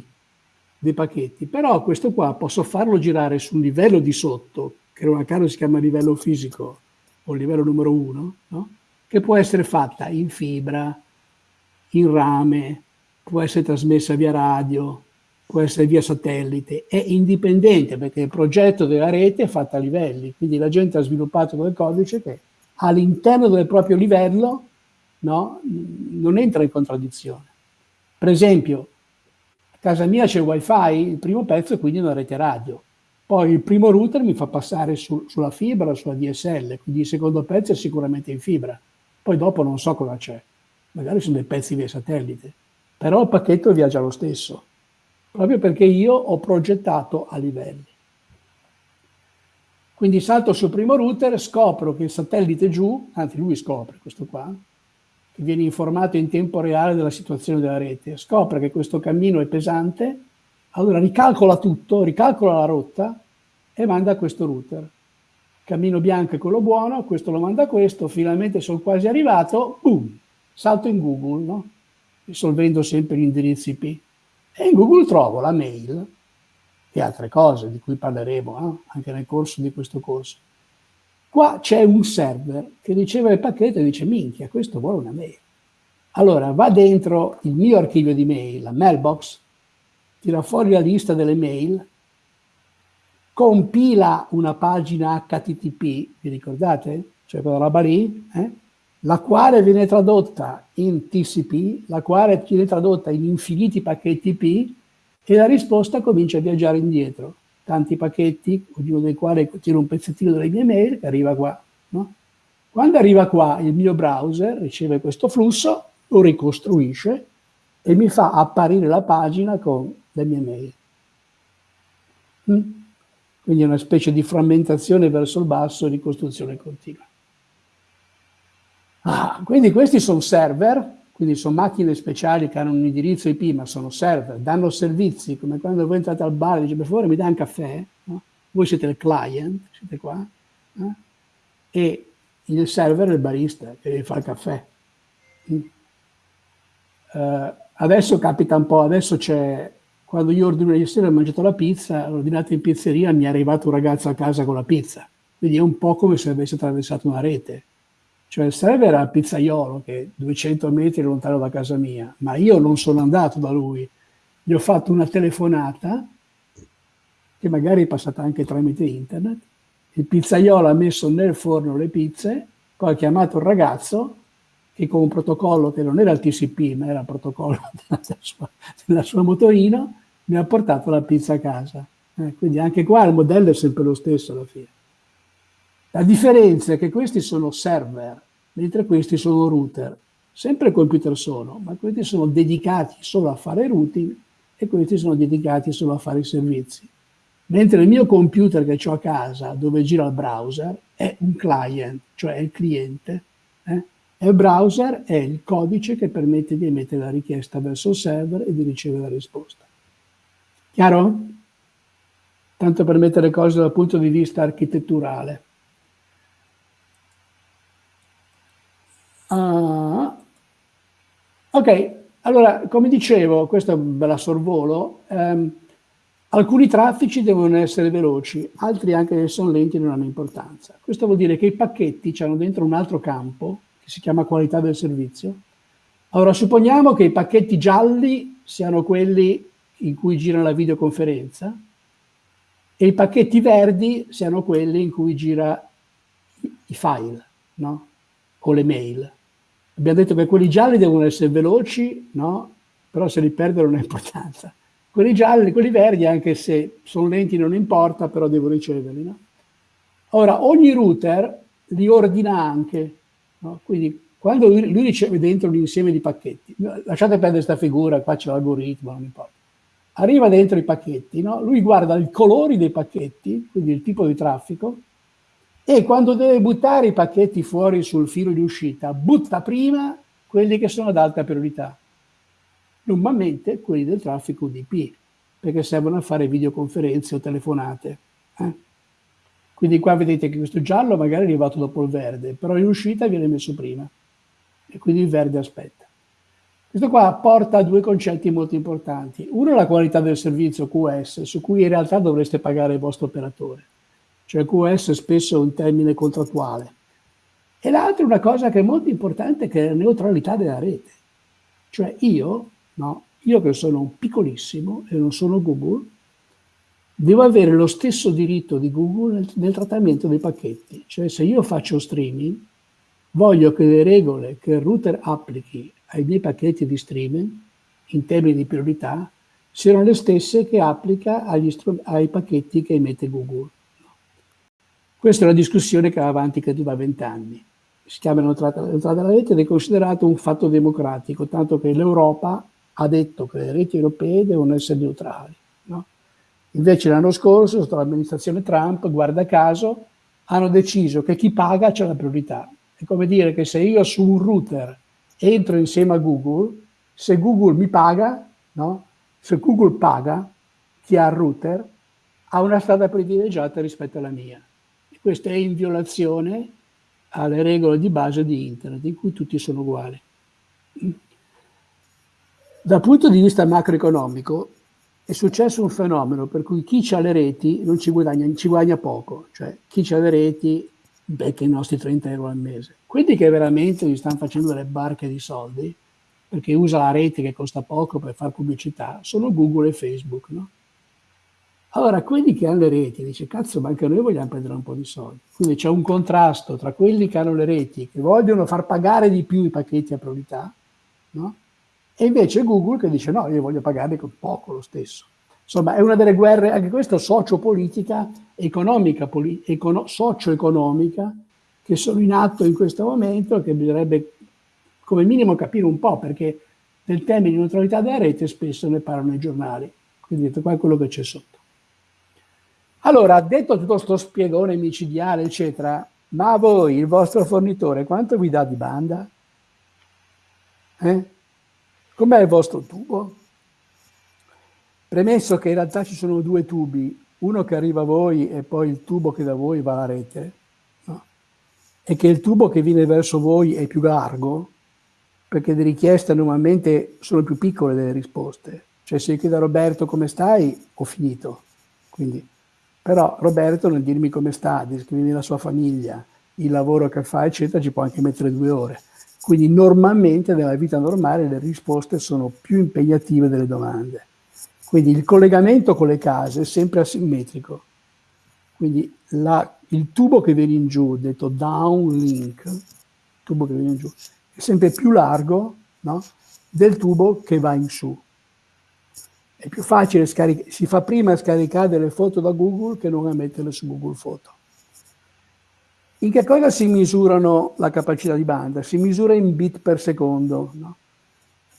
dei pacchetti, però questo qua posso farlo girare su un livello di sotto, che non a si chiama livello fisico o livello numero uno, no? che può essere fatta in fibra, in rame, può essere trasmessa via radio, può essere via satellite, è indipendente perché il progetto della rete è fatto a livelli, quindi la gente ha sviluppato quel codice che all'interno del proprio livello no, non entra in contraddizione. Per esempio, a casa mia c'è il wifi, il primo pezzo è quindi una rete radio, poi il primo router mi fa passare su, sulla fibra, sulla DSL, quindi il secondo pezzo è sicuramente in fibra. Poi dopo non so cosa c'è, magari sono dei pezzi via satellite, però il pacchetto viaggia lo stesso, proprio perché io ho progettato a livelli. Quindi salto sul primo router, scopro che il satellite giù, anzi lui scopre questo qua, che viene informato in tempo reale della situazione della rete, scopre che questo cammino è pesante, allora ricalcola tutto, ricalcola la rotta e manda questo router. Cammino bianco è quello buono, questo lo manda questo, finalmente sono quasi arrivato, boom, salto in Google, no? risolvendo sempre gli indirizzi IP. E in Google trovo la mail e altre cose di cui parleremo eh? anche nel corso di questo corso. Qua c'è un server che riceve il pacchetto e dice minchia, questo vuole una mail. Allora va dentro il mio archivio di mail, la mailbox, tira fuori la lista delle mail, compila una pagina HTTP, vi ricordate? Cioè quella roba lì, eh? la quale viene tradotta in TCP, la quale viene tradotta in infiniti pacchetti IP e la risposta comincia a viaggiare indietro. Tanti pacchetti, ognuno dei quali contiene un pezzettino delle mie mail che arriva qua. No? Quando arriva qua il mio browser riceve questo flusso, lo ricostruisce e mi fa apparire la pagina con le mie mail. Mm? Quindi è una specie di frammentazione verso il basso e ricostruzione continua. Ah, quindi questi sono server, quindi sono macchine speciali che hanno un indirizzo IP, ma sono server, danno servizi, come quando voi entrate al bar e dice per favore mi dai un caffè, no? voi siete il client, siete qua, eh? e il server è il barista che vi fa il caffè. Mm. Uh, adesso capita un po', adesso c'è quando io ordino ieri sera ho mangiato la pizza, l'ho ordinata in pizzeria, mi è arrivato un ragazzo a casa con la pizza. Quindi è un po' come se avesse attraversato una rete. Cioè il server era pizzaiolo che è 200 metri lontano da casa mia, ma io non sono andato da lui. Gli ho fatto una telefonata, che magari è passata anche tramite internet. Il pizzaiolo ha messo nel forno le pizze, poi ha chiamato il ragazzo che con un protocollo che non era il TCP, ma era il protocollo della sua, della sua motorino, mi ha portato la pizza a casa. Eh, quindi anche qua il modello è sempre lo stesso alla fine. La differenza è che questi sono server, mentre questi sono router. Sempre computer sono, ma questi sono dedicati solo a fare routing e questi sono dedicati solo a fare i servizi. Mentre il mio computer che ho a casa, dove gira il browser, è un client, cioè il cliente, eh? e il browser è il codice che permette di emettere la richiesta verso il server e di ricevere la risposta. Chiaro? Tanto per mettere cose dal punto di vista architetturale. Uh, ok, allora, come dicevo, questo ve la sorvolo, ehm, alcuni traffici devono essere veloci, altri anche se sono lenti non hanno importanza. Questo vuol dire che i pacchetti hanno dentro un altro campo, che si chiama qualità del servizio. Allora, supponiamo che i pacchetti gialli siano quelli in cui gira la videoconferenza e i pacchetti verdi siano quelli in cui gira i file, no? O le mail. Abbiamo detto che quelli gialli devono essere veloci, no? Però se li perdono non ha importanza. Quelli gialli, quelli verdi, anche se sono lenti non importa, però devo riceverli, no? Ora, ogni router li ordina anche, no? Quindi quando lui, lui riceve dentro un insieme di pacchetti, lasciate perdere questa figura, qua c'è l'algoritmo, non importa arriva dentro i pacchetti, no? lui guarda i colori dei pacchetti, quindi il tipo di traffico, e quando deve buttare i pacchetti fuori sul filo di uscita, butta prima quelli che sono ad alta priorità. Normalmente quelli del traffico UDP, perché servono a fare videoconferenze o telefonate. Eh? Quindi qua vedete che questo giallo magari è arrivato dopo il verde, però in uscita viene messo prima, e quindi il verde aspetta. Questo qua porta a due concetti molto importanti. Uno è la qualità del servizio QS, su cui in realtà dovreste pagare il vostro operatore. Cioè QS spesso è un termine contrattuale. E l'altro è una cosa che è molto importante, che è la neutralità della rete. Cioè io, no, io che sono un piccolissimo e non sono Google, devo avere lo stesso diritto di Google nel, nel trattamento dei pacchetti. Cioè se io faccio streaming, voglio che le regole che il router applichi ai miei pacchetti di streaming in termini di priorità siano le stesse che applica ai pacchetti che emette Google. Questa è una discussione che va avanti credo da vent'anni. Si chiama l'entrata della rete ed è considerato un fatto democratico, tanto che l'Europa ha detto che le reti europee devono essere neutrali. No? Invece l'anno scorso, sotto l'amministrazione Trump, guarda caso, hanno deciso che chi paga c'è la priorità. È come dire che se io su un router entro insieme a Google, se Google mi paga, no? se Google paga, chi ha il router ha una strada privilegiata rispetto alla mia. E questo è in violazione alle regole di base di Internet, in cui tutti sono uguali. Dal punto di vista macroeconomico è successo un fenomeno per cui chi ha le reti non ci guadagna, ci guadagna poco, cioè chi ha le reti becca i nostri 30 euro al mese. Quelli che veramente gli stanno facendo delle barche di soldi, perché usa la rete che costa poco per fare pubblicità, sono Google e Facebook, no? Allora, quelli che hanno le reti, dice, cazzo, ma anche noi vogliamo prendere un po' di soldi. Quindi c'è un contrasto tra quelli che hanno le reti, che vogliono far pagare di più i pacchetti a priorità, no? E invece Google che dice, no, io voglio pagare con poco lo stesso. Insomma, è una delle guerre, anche questa sociopolitica, economica, econo, socio-economica, che sono in atto in questo momento che bisognerebbe come minimo capire un po', perché del tema di neutralità della rete spesso ne parlano i giornali. Quindi detto qua è quello che c'è sotto. Allora, detto tutto questo spiegone micidiale, eccetera, ma a voi, il vostro fornitore, quanto vi dà di banda? Eh? Com'è il vostro tubo? Premesso che in realtà ci sono due tubi, uno che arriva a voi e poi il tubo che da voi va alla rete, no? e che il tubo che viene verso voi è più largo, perché le richieste normalmente sono più piccole delle risposte. Cioè se io chiedo a Roberto come stai, ho finito. Quindi, però Roberto non dirmi come sta, descrivermi la sua famiglia, il lavoro che fa, eccetera, ci può anche mettere due ore. Quindi normalmente nella vita normale le risposte sono più impegnative delle domande. Quindi il collegamento con le case è sempre asimmetrico. Quindi la, il tubo che viene in giù, detto downlink, tubo che viene in giù, è sempre più largo no? del tubo che va in su. È più facile si fa prima scaricare delle foto da Google che non a metterle su Google Foto. In che cosa si misurano la capacità di banda? Si misura in bit per secondo. No?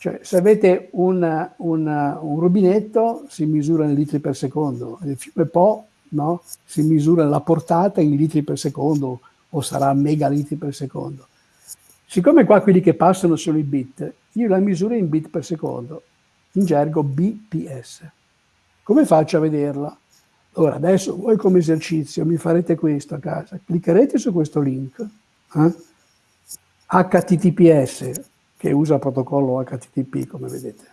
Cioè, se avete un, un, un, rubinetto, si misura in litri per secondo. Il fiume Po no? si misura la portata in litri per secondo o sarà megalitri per secondo. Siccome qua quelli che passano sono i bit, io la misuro in bit per secondo, in gergo BPS. Come faccio a vederla? Ora, adesso voi come esercizio mi farete questo a casa, cliccherete su questo link, eh? HTTPS, che usa protocollo HTTP, come vedete.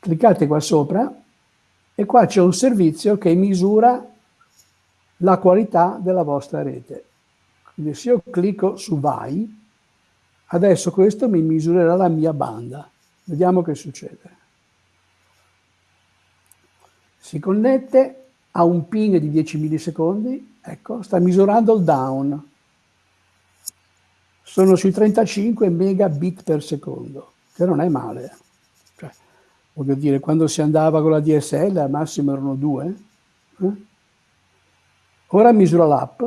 Cliccate qua sopra e qua c'è un servizio che misura la qualità della vostra rete. Quindi se io clicco su vai, adesso questo mi misurerà la mia banda. Vediamo che succede. Si connette a un ping di 10 millisecondi, ecco, sta misurando il down. Sono sui 35 megabit per secondo, che non è male. Cioè, voglio dire, quando si andava con la DSL al massimo erano due. Eh? Ora misura l'app.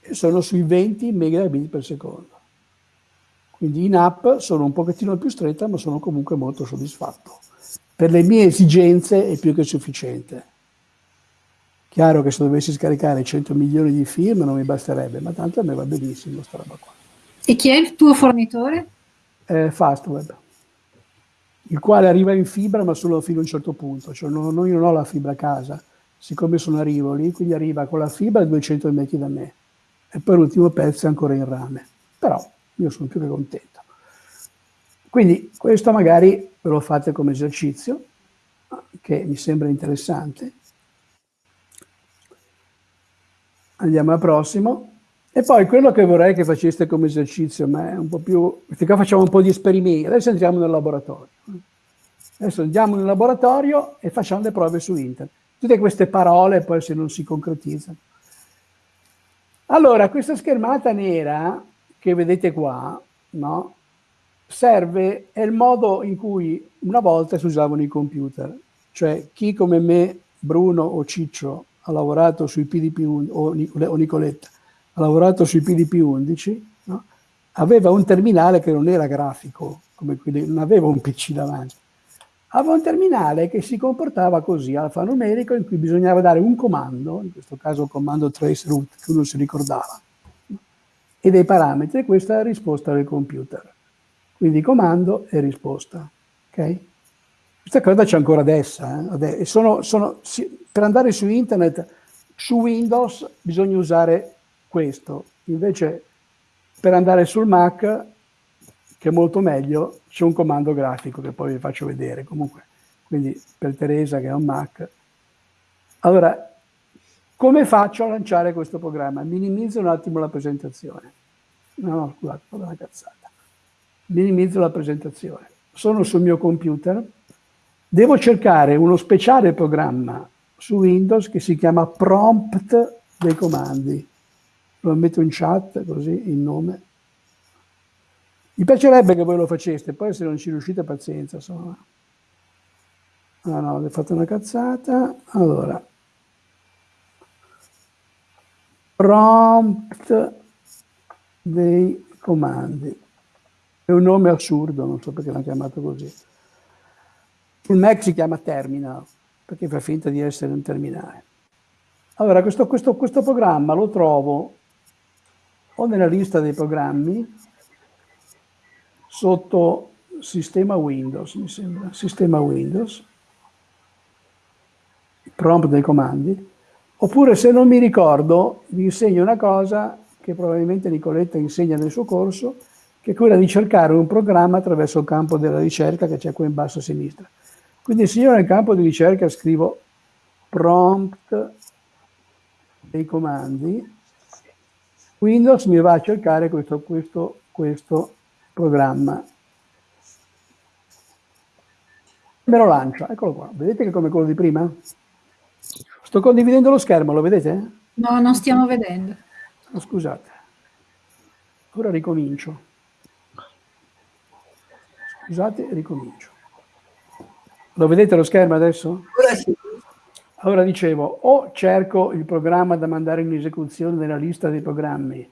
E sono sui 20 megabit per secondo. Quindi in app sono un pochettino più stretta, ma sono comunque molto soddisfatto. Per le mie esigenze è più che sufficiente. Chiaro che se dovessi scaricare 100 milioni di film non mi basterebbe, ma tanto a me va benissimo questa roba qua. E chi è il tuo fornitore? Eh, Fastweb, il quale arriva in fibra ma solo fino a un certo punto. Cioè non, io non ho la fibra a casa, siccome sono a Rivoli, quindi arriva con la fibra a 200 metri da me. E poi l'ultimo pezzo è ancora in rame. Però io sono più che contento. Quindi questo magari ve lo fate come esercizio, che mi sembra interessante. Andiamo al prossimo. E poi quello che vorrei che faceste come esercizio, ma è un po' più... Perché qua facciamo un po' di esperimenti. Adesso entriamo nel laboratorio. Adesso andiamo nel laboratorio e facciamo le prove su internet. Tutte queste parole poi se non si concretizzano. Allora, questa schermata nera che vedete qua, no? serve, è il modo in cui una volta si usavano i computer. Cioè chi come me, Bruno o Ciccio, ha lavorato sui PDP o, o Nicoletta, ha lavorato sui PDP-11, no? aveva un terminale che non era grafico, quelli, non aveva un PC davanti. Aveva un terminale che si comportava così, alfanumerico, in cui bisognava dare un comando, in questo caso il comando traceroute, che uno si ricordava, e dei parametri, questa è la risposta del computer. Quindi comando e risposta. Okay? Questa cosa c'è ancora adesso. Eh? Sono, sono, per andare su internet, su Windows, bisogna usare questo. Invece, per andare sul Mac, che è molto meglio, c'è un comando grafico che poi vi faccio vedere. Comunque, quindi per Teresa che ha un Mac. Allora, come faccio a lanciare questo programma? Minimizzo un attimo la presentazione. No, no, scusate, ho una cazzata. Minimizzo la presentazione. Sono sul mio computer, devo cercare uno speciale programma su Windows che si chiama prompt dei comandi. Lo metto in chat così il nome. Mi piacerebbe che voi lo faceste, poi se non ci riuscite pazienza. Insomma. Ah no, ho fatto una cazzata. Allora, prompt dei comandi. È un nome assurdo, non so perché l'hanno chiamato così. Sul Mac si chiama terminal, perché fa finta di essere un terminale. Allora, questo, questo, questo programma lo trovo o nella lista dei programmi sotto sistema Windows, mi sembra, sistema Windows, prompt dei comandi, Oppure se non mi ricordo, vi insegno una cosa che probabilmente Nicoletta insegna nel suo corso, che è quella di cercare un programma attraverso il campo della ricerca che c'è qui in basso a sinistra. Quindi se io nel campo di ricerca scrivo prompt dei comandi, Windows mi va a cercare questo, questo, questo programma. Me lo lancia, eccolo qua. Vedete che come quello di prima? Sto condividendo lo schermo, lo vedete? No, non stiamo vedendo. Oh, scusate. Ora ricomincio. Scusate, ricomincio. Lo vedete lo schermo adesso? Ora sì. Allora dicevo, o cerco il programma da mandare in esecuzione nella lista dei programmi,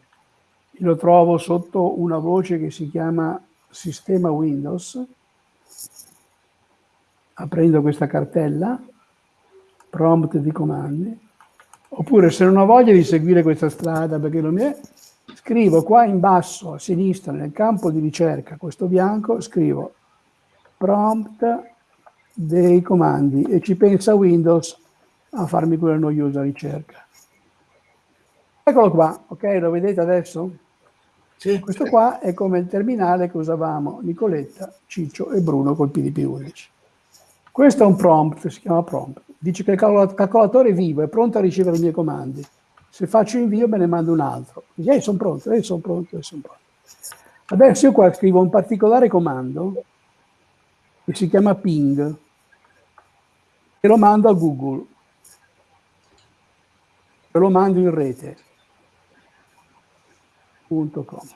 lo trovo sotto una voce che si chiama Sistema Windows, aprendo questa cartella, prompt di comandi, oppure se non ho voglia di seguire questa strada perché non mi è, scrivo qua in basso a sinistra nel campo di ricerca, questo bianco, scrivo prompt dei comandi e ci pensa Windows a farmi quella noiosa ricerca. Eccolo qua, ok? Lo vedete adesso? Sì. Questo qua è come il terminale che usavamo Nicoletta, Ciccio e Bruno col PDP-11. Questo è un prompt, si chiama prompt. Dice che il calcolatore è vivo, è pronto a ricevere i miei comandi. Se faccio invio me ne mando un altro. Dice, eh, sono pronto, eh, sono pronto, eh, sono pronto. Adesso io qua scrivo un particolare comando che si chiama ping e lo mando a Google e lo mando in rete. .com.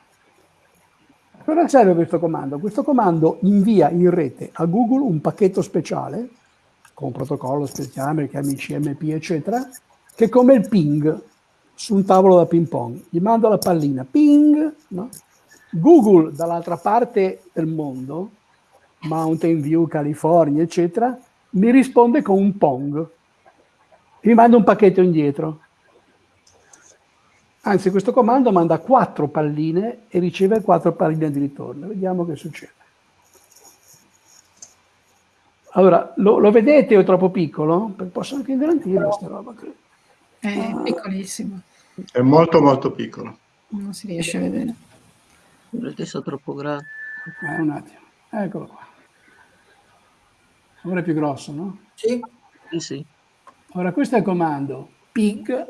Cosa serve questo comando? Questo comando invia in rete a Google un pacchetto speciale con un protocollo speciale, chiami CMP, eccetera, che è come il ping su un tavolo da ping pong. Gli mando la pallina, ping, no? Google dall'altra parte del mondo, Mountain View, California, eccetera, mi risponde con un pong. Mi manda un pacchetto indietro. Anzi, questo comando manda quattro palline e riceve quattro palline di ritorno. Vediamo che succede. Allora, lo, lo vedete o è troppo piccolo? Posso anche ingrandire questa roba. Qui. È piccolissimo. È molto molto piccolo. Non si riesce a vedere. Perché sono troppo grande. Eh, un attimo. Eccolo qua. Ora è più grosso, no? Sì? Sì, sì. Ora, questo è il comando ping.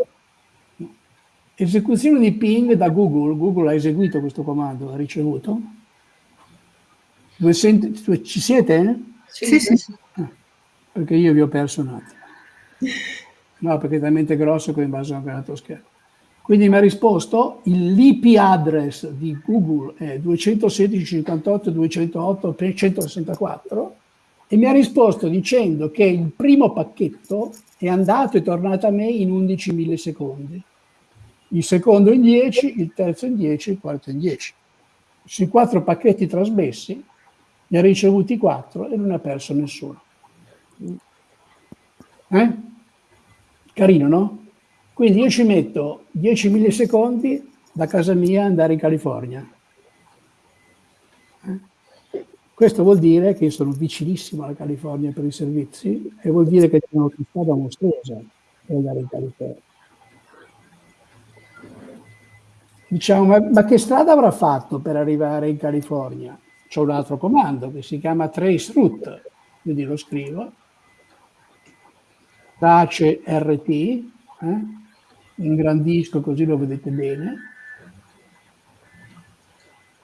Esecuzione di ping da Google. Google ha eseguito questo comando, ha ricevuto. Dove senti, ci siete? Sì, sì. sì. Ah, perché io vi ho perso un attimo. No, perché è talmente grosso che in base a un altro schermo. Quindi mi ha risposto l'IP address di Google è 216.58.208.164 e mi ha risposto dicendo che il primo pacchetto è andato e tornato a me in 11 millisecondi, il secondo in 10, il terzo in 10, il quarto in 10. Sui quattro pacchetti trasmessi ne ha ricevuti quattro e non ha perso nessuno. Eh? Carino, no? Quindi io ci metto 10 millisecondi da casa mia andare in California. Eh? Questo vuol dire che sono vicinissimo alla California per i servizi e vuol dire che c'è un'autostrada mostruosa per andare in California. Diciamo, ma, ma, che strada avrà fatto per arrivare in California? C'è un altro comando che si chiama trace route, quindi lo scrivo, tace RT, eh? ingrandisco così lo vedete bene.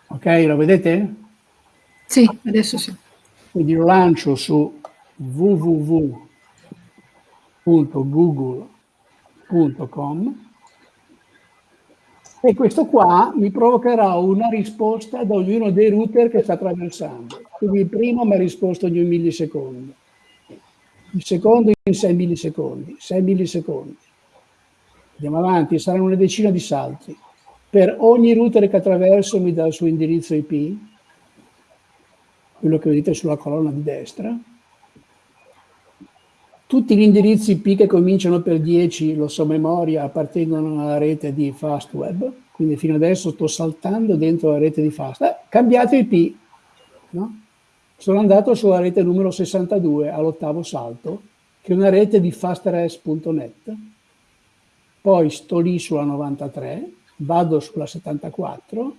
Ok, lo vedete? Sì, adesso sì. Quindi lo lancio su www.google.com e questo qua mi provocherà una risposta da ognuno dei router che sta attraversando. Quindi il primo mi ha risposto ogni millisecondo, il secondo in 6 millisecondi, 6 millisecondi. Andiamo avanti, saranno una decina di salti. Per ogni router che attraverso mi dà il suo indirizzo IP, quello che vedete sulla colonna di destra. Tutti gli indirizzi IP che cominciano per 10, lo so memoria, appartengono alla rete di Fastweb, quindi fino adesso sto saltando dentro la rete di Fast. Eh, cambiato IP, no? Sono andato sulla rete numero 62 all'ottavo salto, che è una rete di fastrs.net. Poi sto lì sulla 93, vado sulla 74,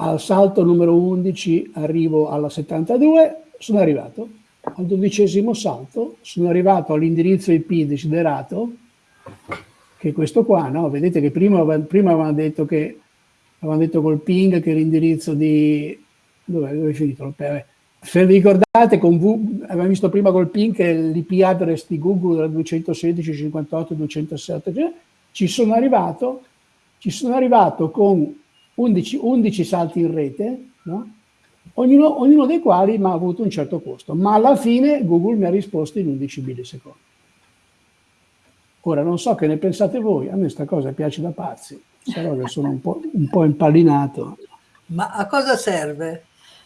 al salto numero 11 arrivo alla 72, sono arrivato al dodicesimo salto sono arrivato all'indirizzo IP desiderato, che è questo qua, no? Vedete che prima, prima avevamo detto che avevamo detto col ping che l'indirizzo di... Dove, dove è finito? Se vi ricordate, con v, abbiamo visto prima col PIN che l'IP address di Google era 216, 58, 207, cioè, ci sono arrivato, ci sono arrivato con 11, 11 salti in rete, no? ognuno, ognuno, dei quali mi ha avuto un certo costo, ma alla fine Google mi ha risposto in 11 millisecondi. Ora non so che ne pensate voi, a me questa cosa piace da pazzi, però che sono un po', un po' impallinato. Ma a cosa serve?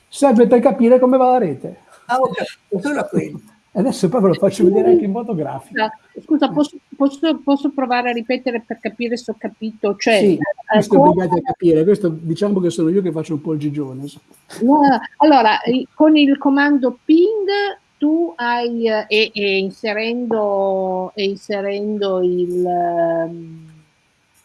Serve per capire come va la rete. Ah, ok, solo quello. Adesso poi ve lo faccio vedere anche in modo grafico. Scusa, posso, posso, posso provare a ripetere per capire se ho capito? Cioè, sì, questo come... obbligati a capire, questo diciamo che sono io che faccio un po' il gigione. No, allora, con il comando ping tu hai, e, e inserendo, e inserendo ehm,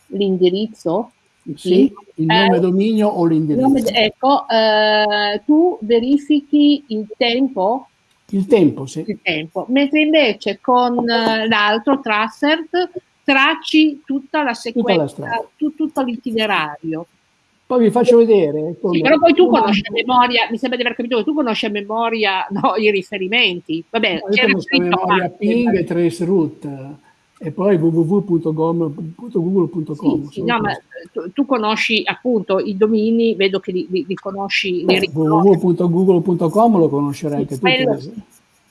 l'indirizzo, sì, il nome eh, dominio o l'indirizzo. Ecco, eh, tu verifichi il tempo il tempo, sì. Il tempo. Mentre invece con eh, l'altro Trassert tracci tutta la sequenza, tutto l'itinerario. Poi vi faccio vedere. Sì, però poi tu conosci a memoria, mi sembra di aver capito che tu conosci a memoria no, i riferimenti. Vabbè, no, c'era a memoria ping e traceroute e poi www.google.com. Sì, sì, no, ma tu, tu, conosci appunto i domini, vedo che li, li, li conosci. www.google.com lo conoscerai anche tu.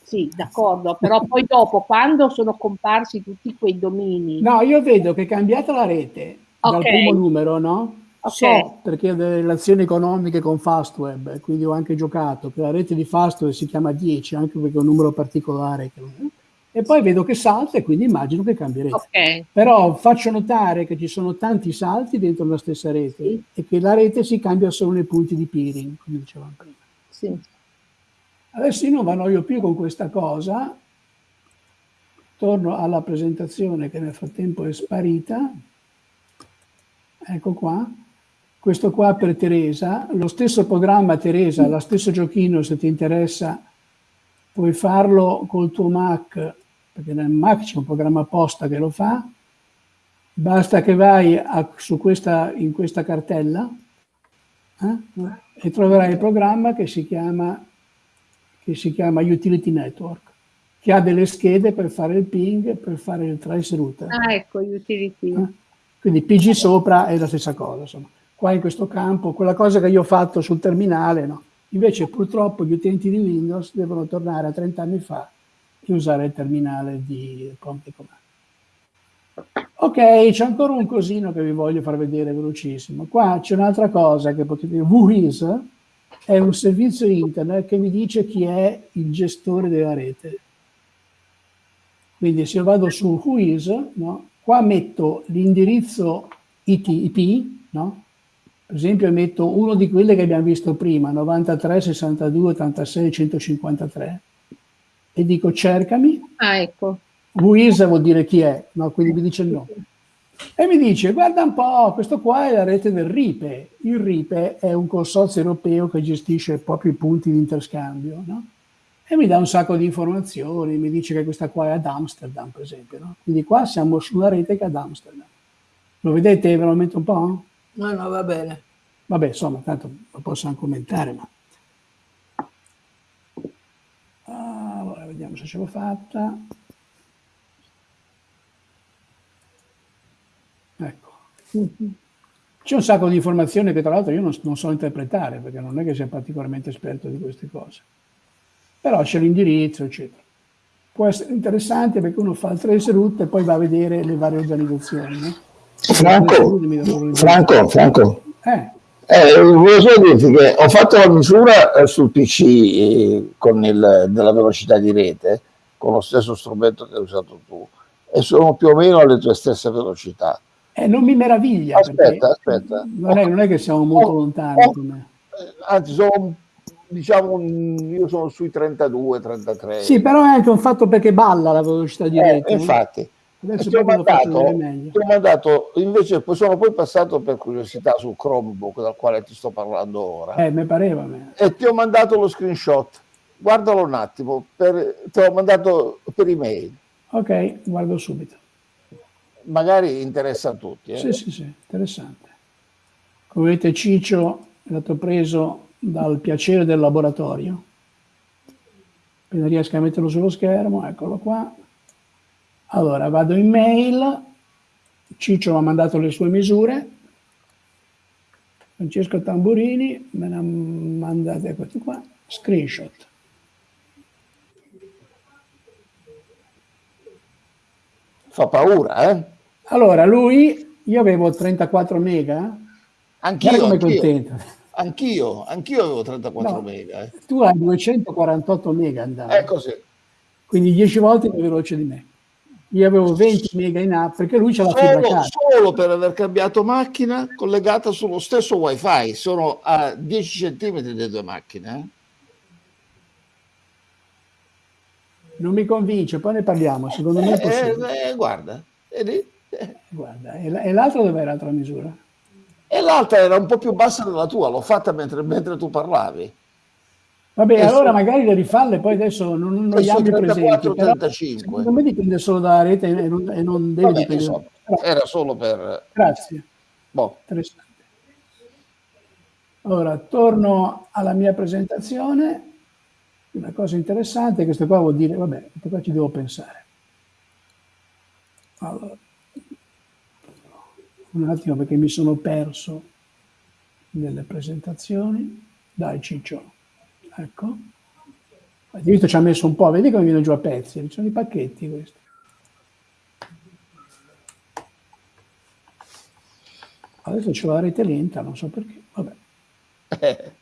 Sì, d'accordo, però poi dopo, quando sono comparsi tutti quei domini... No, io vedo che è cambiata la rete okay. dal primo numero, no? Okay. So, perché ho delle relazioni economiche con Fastweb, quindi ho anche giocato, che la rete di Fastweb si chiama 10, anche perché è un numero particolare. Che e poi vedo che salta e quindi immagino che cambierete. Okay. Però faccio notare che ci sono tanti salti dentro la stessa rete sì. e che la rete si cambia solo nei punti di peering, come dicevamo prima. Sì. Adesso io non vanno più con questa cosa, torno alla presentazione che nel frattempo è sparita, ecco qua, questo qua per Teresa, lo stesso programma Teresa, lo stesso giochino se ti interessa puoi farlo col tuo Mac perché nel Mac c'è un programma apposta che lo fa, basta che vai a, su questa, in questa cartella eh, e troverai il programma che si, chiama, che si chiama Utility Network, che ha delle schede per fare il ping, per fare il trace router. Ah, ecco, Utility. Eh? Quindi PG sopra è la stessa cosa, insomma. Qua in questo campo, quella cosa che io ho fatto sul terminale, no? Invece purtroppo gli utenti di Windows devono tornare a 30 anni fa e usare il terminale di Prompt Command. Ok, c'è ancora un cosino che vi voglio far vedere velocissimo. Qua c'è un'altra cosa che potete. Whois è un servizio internet che mi dice chi è il gestore della rete. Quindi se io vado su Whois, no, qua metto l'indirizzo IT, IP, no? Per esempio metto uno di quelle che abbiamo visto prima, 93, 62, 86, 153, e dico cercami. Ah, ecco. Luisa vuol dire chi è, no? quindi mi dice no. E mi dice, guarda un po', questo qua è la rete del RIPE. Il RIPE è un consorzio europeo che gestisce proprio i punti di interscambio, no? E mi dà un sacco di informazioni, mi dice che questa qua è ad Amsterdam, per esempio, no? Quindi qua siamo sulla rete che è ad Amsterdam. Lo vedete? Ve lo metto un po'? No, no, va bene. Vabbè, insomma, tanto lo posso anche commentare, ma... Allora, vediamo se ce l'ho fatta. Ecco. C'è un sacco di informazioni che tra l'altro io non, non, so interpretare, perché non è che sia particolarmente esperto di queste cose. Però c'è l'indirizzo, eccetera. Può essere interessante perché uno fa il trace route e poi va a vedere le varie organizzazioni, no? Franco, Franco, Franco. Eh. Eh, volevo solo dirti che ho fatto la misura eh, sul PC eh, con il, della velocità di rete, con lo stesso strumento che hai usato tu, e sono più o meno alle tue stesse velocità. Eh, non mi meraviglia. Aspetta, aspetta. Non è, non è, che siamo molto oh, lontani. Oh, anzi, sono, diciamo, io sono sui 32, 33. Sì, però è anche un fatto perché balla la velocità di rete. Infatti. Adesso ti ho, mandato, ti ho mandato, invece sono poi passato per curiosità su Chromebook dal quale ti sto parlando ora. Eh, mi pareva. Me. E ti ho mandato lo screenshot. Guardalo un attimo, per, te l'ho mandato per email. Ok, guardo subito. Magari interessa a tutti. Eh? Sì, sì, sì, interessante. Come vedete Ciccio è stato preso dal piacere del laboratorio. appena riesco a metterlo sullo schermo, eccolo qua. Allora, vado in mail, Ciccio mi ha mandato le sue misure, Francesco Tamburini me ne ha mandate questi qua, screenshot. Fa paura, eh? Allora, lui, io avevo 34 mega. Anch'io, come anch'io. contento. Anch'io, anch'io avevo 34 No. mega. eh. Tu hai 248 mega andavi. È così. Quindi 10 volte più veloce di me. Io avevo 20 mega in app perché lui la fibra Solo, solo per aver cambiato macchina collegata sullo stesso wifi, sono a 10 centimetri le due macchine. eh. Non mi convince, poi ne parliamo. Secondo me è possibile. Eh, eh, guarda? Eh. Guarda, e la- e l'altro dov'è l'altra misura? E l'altra era un po' più bassa della tua, l'ho fatta mentre, mentre tu parlavi. Vabbè, allora magari le rifalle, poi adesso non, non Eh, abbiamo su i presenti. 34, però 35. Secondo me dipende solo dalla rete e non, e non deve Vabbè, dipendere. insomma, era solo per... grazie, Boh. Allora, torno alla mia presentazione. Una cosa interessante, questo qua vuol dire, vabbè, questo qua ci devo pensare. Allora, un attimo perché mi sono perso nelle presentazioni. Dai Ciccio, ecco. Hai visto ci ha messo un po', vedi come viene giù a pezzi, ci sono i pacchetti questi. Adesso c'è la rete lenta, non so perché, vabbè.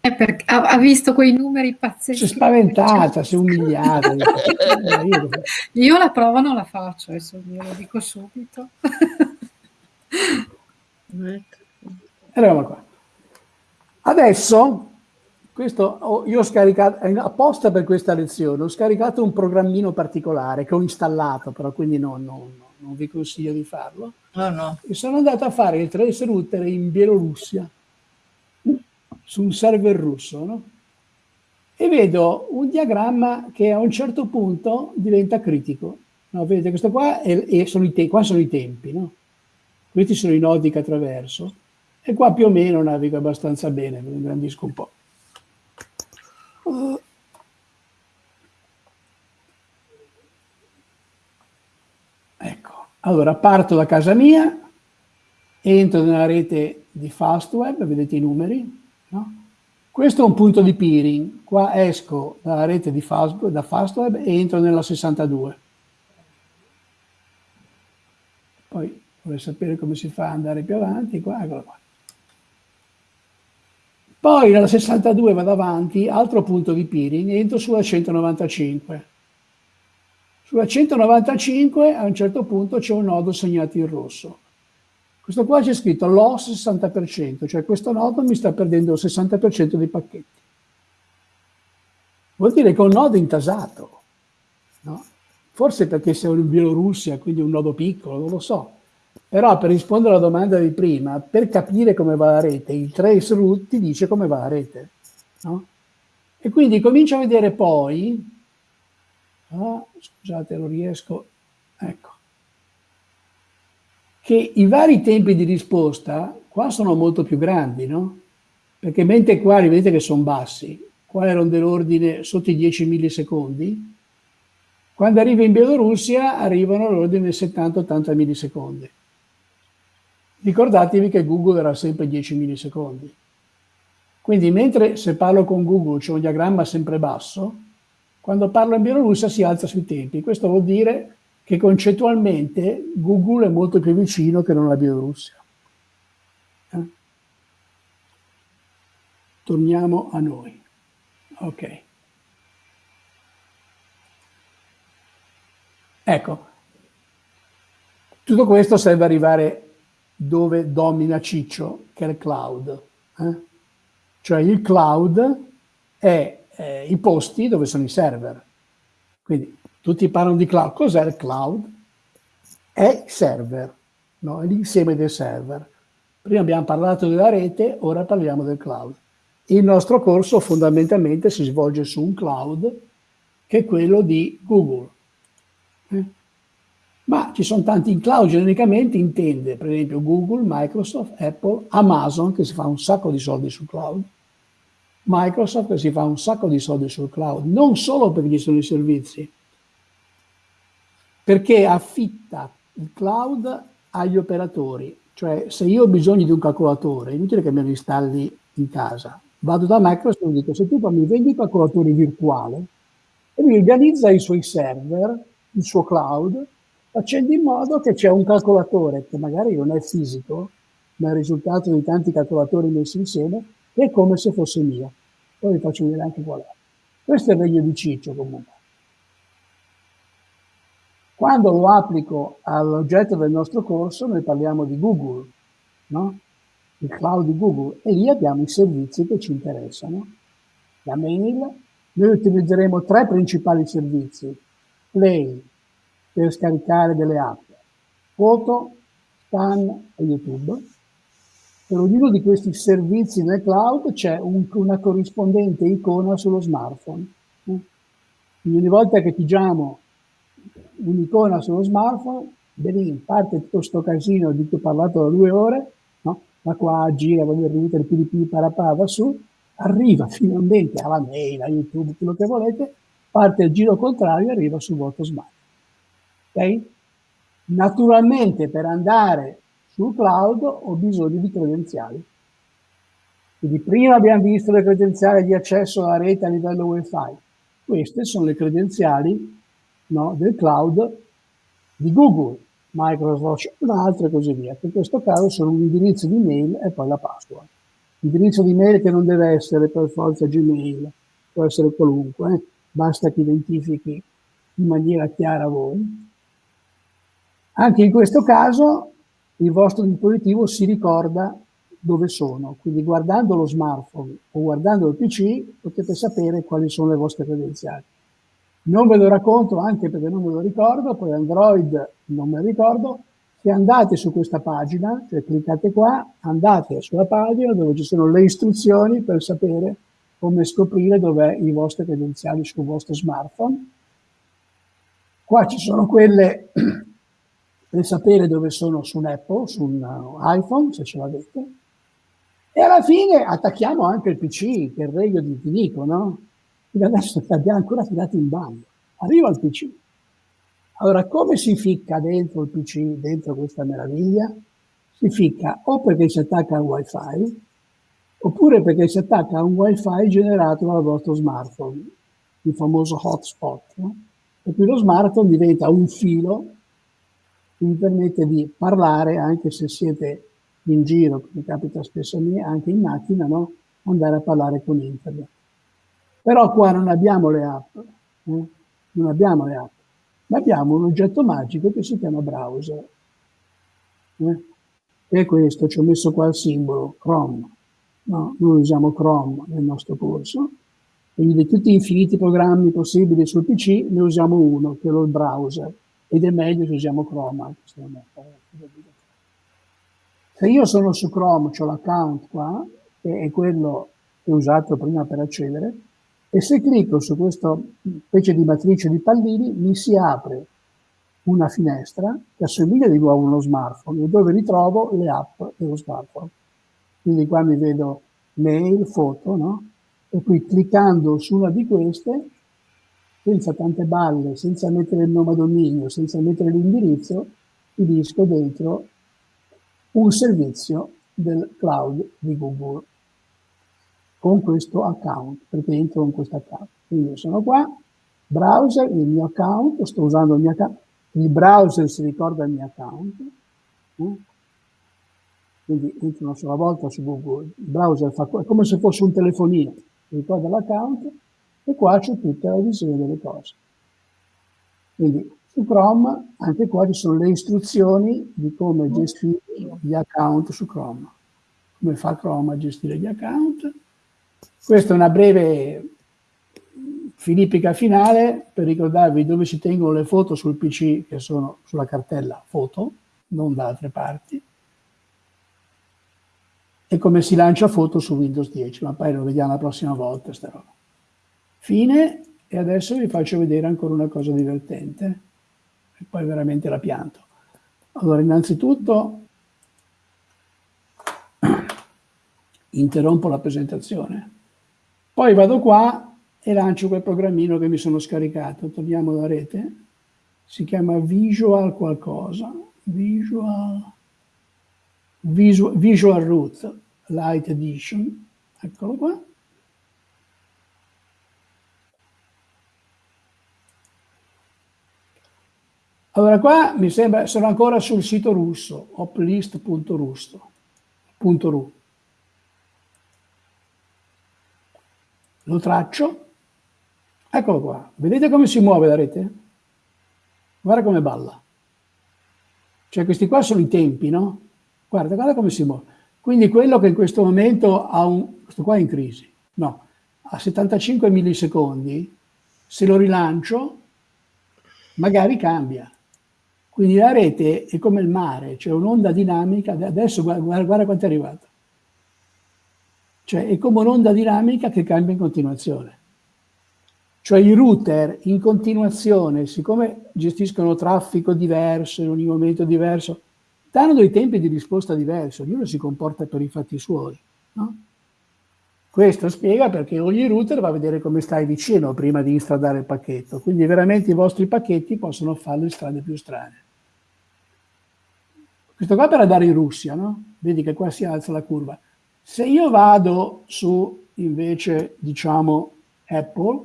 Perché ha, visto quei numeri Si è pazzeschi. spaventata, si è umiliata. Io- la prova non la faccio, adesso glielo dico subito. Eravamo qua. Adesso, questo, io ho scaricato, apposta per questa lezione, ho scaricato un programmino particolare che ho installato, però quindi non, non- non vi consiglio di farlo. No, no. E sono andato a fare il trace router in Bielorussia, su un server russo, no? E vedo un diagramma che a un certo punto diventa critico. No, vedete, questo qua è- è- sono i te- qua sono i tempi, no? Questi sono i nodi che attraverso. E qua più o meno navigo abbastanza bene, lo ingrandisco un po'. Ecco, allora parto da casa mia, entro nella rete di Fastweb, vedete i numeri, no? Questo è un punto di peering, qua esco dalla rete di Fast, da Fastweb e entro nella 62. Poi vorrei sapere come si fa ad andare più avanti, qua, eccola qua. Poi nella 62 vado avanti, altro punto di peering, entro sulla 195. Sulla 195 a un certo punto c'è un nodo segnato in rosso. Questo qua c'è scritto loss 60%, cioè questo nodo mi sta perdendo il 60% dei pacchetti. Vuol dire che è un nodo intasato. no? Forse perché siamo in Bielorussia, quindi un nodo piccolo, non lo so. Però per rispondere alla domanda di prima, per capire come va la rete, il trace route ti dice come va la rete. no? E quindi comincio a vedere poi, ah, scusate non riesco, ecco, che i vari tempi di risposta qua sono molto più grandi, no? Perché mentre qua vedete che sono bassi, qua erano dell'ordine sotto i 10 millisecondi, quando arriva in Bielorussia arrivano all'ordine 70-80 millisecondi. Ricordatevi che Google era sempre 10 millisecondi. Quindi mentre se parlo con Google c'è un diagramma sempre basso, quando parlo in Bielorussia si alza sui tempi. Questo vuol dire che concettualmente Google è molto più vicino che non la Bielorussia. Eh? Torniamo a noi. Ok. Ecco, tutto questo serve arrivare dove domina Ciccio, che è il cloud. eh? Cioè il cloud è eh, i posti dove sono i server. Quindi tutti parlano di cloud. Cos'è il cloud? È il server, no? è l'insieme dei server. Prima abbiamo parlato della rete, ora parliamo del cloud. Il nostro corso fondamentalmente si svolge su un cloud che è quello di Google. Eh? Ma ci sono tanti in cloud, genericamente intende per esempio Google, Microsoft, Apple, Amazon, che si fa un sacco di soldi sul cloud, Microsoft si fa un sacco di soldi sul cloud, non solo perché ci sono i servizi, perché affitta il cloud agli operatori. Cioè, se io ho bisogno di un calcolatore, è inutile che me lo installi in casa. Vado da Microsoft e dico, se tu mi vendi il calcolatore virtuale, e lui organizza i suoi server, il suo cloud, facendo in modo che c'è un calcolatore che magari non è fisico, ma è il risultato di tanti calcolatori messi insieme, che è come se fosse mio. Poi vi faccio vedere anche qual è. Questo è il regno di Ciccio comunque. Quando lo applico all'oggetto del nostro corso, noi parliamo di Google, no? il cloud di Google, e lì abbiamo i servizi che ci interessano. La mail, noi utilizzeremo tre principali servizi. Play, per scaricare delle app, foto, scan e YouTube. Per ognuno di questi servizi nel cloud c'è un, una corrispondente icona sullo smartphone. Quindi ogni volta che pigiamo un'icona sullo smartphone, lì parte tutto questo casino di cui ho parlato da due ore, no? da qua gira, con il router, PDP, parapà, va su, arriva finalmente alla mail, a YouTube, quello che volete, parte il giro contrario e arriva sul vostro smartphone. Okay? Naturalmente per andare sul cloud ho bisogno di credenziali. Quindi prima abbiamo visto le credenziali di accesso alla rete a livello wifi. Queste sono le credenziali no, del cloud di Google, Microsoft, un'altra e così via. in questo caso sono un indirizzo di mail e poi la password. L'indirizzo di mail che non deve essere per forza Gmail, può essere qualunque, eh? basta che identifichi in maniera chiara voi. Anche in questo caso il vostro dispositivo si ricorda dove sono, quindi guardando lo smartphone o guardando il PC potete sapere quali sono le vostre credenziali. Non ve lo racconto anche perché non me lo ricordo, poi Android non me lo ricordo, se andate su questa pagina, cioè cliccate qua, andate sulla pagina dove ci sono le istruzioni per sapere come scoprire dov'è i vostri credenziali sul vostro smartphone. Qua ci sono quelle per sapere dove sono su un Apple, su un uh, iPhone, se ce l'avete. E alla fine attacchiamo anche il PC, che è il regno di Nico, no? Quindi adesso abbiamo ancora tirato in bando. Arriva il PC. Allora, come si ficca dentro il PC, dentro questa meraviglia? Si ficca o perché si attacca al wifi, oppure perché si attacca a un wifi generato dal vostro smartphone, il famoso hotspot. No? E qui lo smartphone diventa un filo che vi permette di parlare, anche se siete in giro, come capita spesso a me, anche in macchina, no? andare a parlare con internet. Però qua non abbiamo le app, eh? non abbiamo le app, ma abbiamo un oggetto magico che si chiama browser. Eh? E questo, ci ho messo qua il simbolo, Chrome. No, noi usiamo Chrome nel nostro corso, quindi di tutti gli infiniti programmi possibili sul PC ne usiamo uno, che è il browser ed è meglio se usiamo Chrome. Se io sono su Chrome, ho l'account qua, che è quello che ho usato prima per accedere, e se clicco su questa specie di matrice di pallini mi si apre una finestra che assomiglia di nuovo uno smartphone dove ritrovo le app dello smartphone. Quindi qua mi vedo mail, foto, no? E qui cliccando su una di queste senza tante balle, senza mettere il nome a dominio, senza mettere l'indirizzo, finisco dentro un servizio del cloud di Google con questo account, perché entro in questo account. Quindi sono qua, browser, il mio account, sto usando il mio account, il browser si ricorda il mio account, eh? quindi entro una sola volta su Google, il browser fa è come se fosse un telefonino, ricorda l'account, e qua c'è tutta la visione delle cose. Quindi su Chrome anche qua ci sono le istruzioni di come gestire gli account su Chrome. Come fa Chrome a gestire gli account. Questa è una breve filippica finale per ricordarvi dove si tengono le foto sul PC che sono sulla cartella foto, non da altre parti, e come si lancia foto su Windows 10, ma poi lo vediamo la prossima volta sta roba. Fine, e adesso vi faccio vedere ancora una cosa divertente, e poi veramente la pianto. Allora, innanzitutto, interrompo la presentazione. Poi vado qua e lancio quel programmino che mi sono scaricato. Torniamo alla rete. Si chiama Visual qualcosa. Visual, Visual, Visual Root Light Edition. Eccolo qua. Allora qua mi sembra, sono ancora sul sito russo, oplist.ru. Lo traccio, eccolo qua. Vedete come si muove la rete? Guarda come balla. Cioè questi qua sono i tempi, no? Guarda, guarda come si muove. Quindi quello che in questo momento ha un... questo qua è in crisi, no, a 75 millisecondi, se lo rilancio, magari cambia. Quindi la rete è come il mare, c'è cioè un'onda dinamica, adesso guarda, guarda quanto è arrivato. Cioè è come un'onda dinamica che cambia in continuazione. Cioè i router in continuazione, siccome gestiscono traffico diverso in ogni momento diverso, danno dei tempi di risposta diversi, ognuno si comporta per i fatti suoi. No? Questo spiega perché ogni router va a vedere come stai vicino prima di installare il pacchetto, quindi veramente i vostri pacchetti possono fare le strade più strane. Questo qua per andare in Russia, no? Vedi che qua si alza la curva. Se io vado su, invece, diciamo, Apple,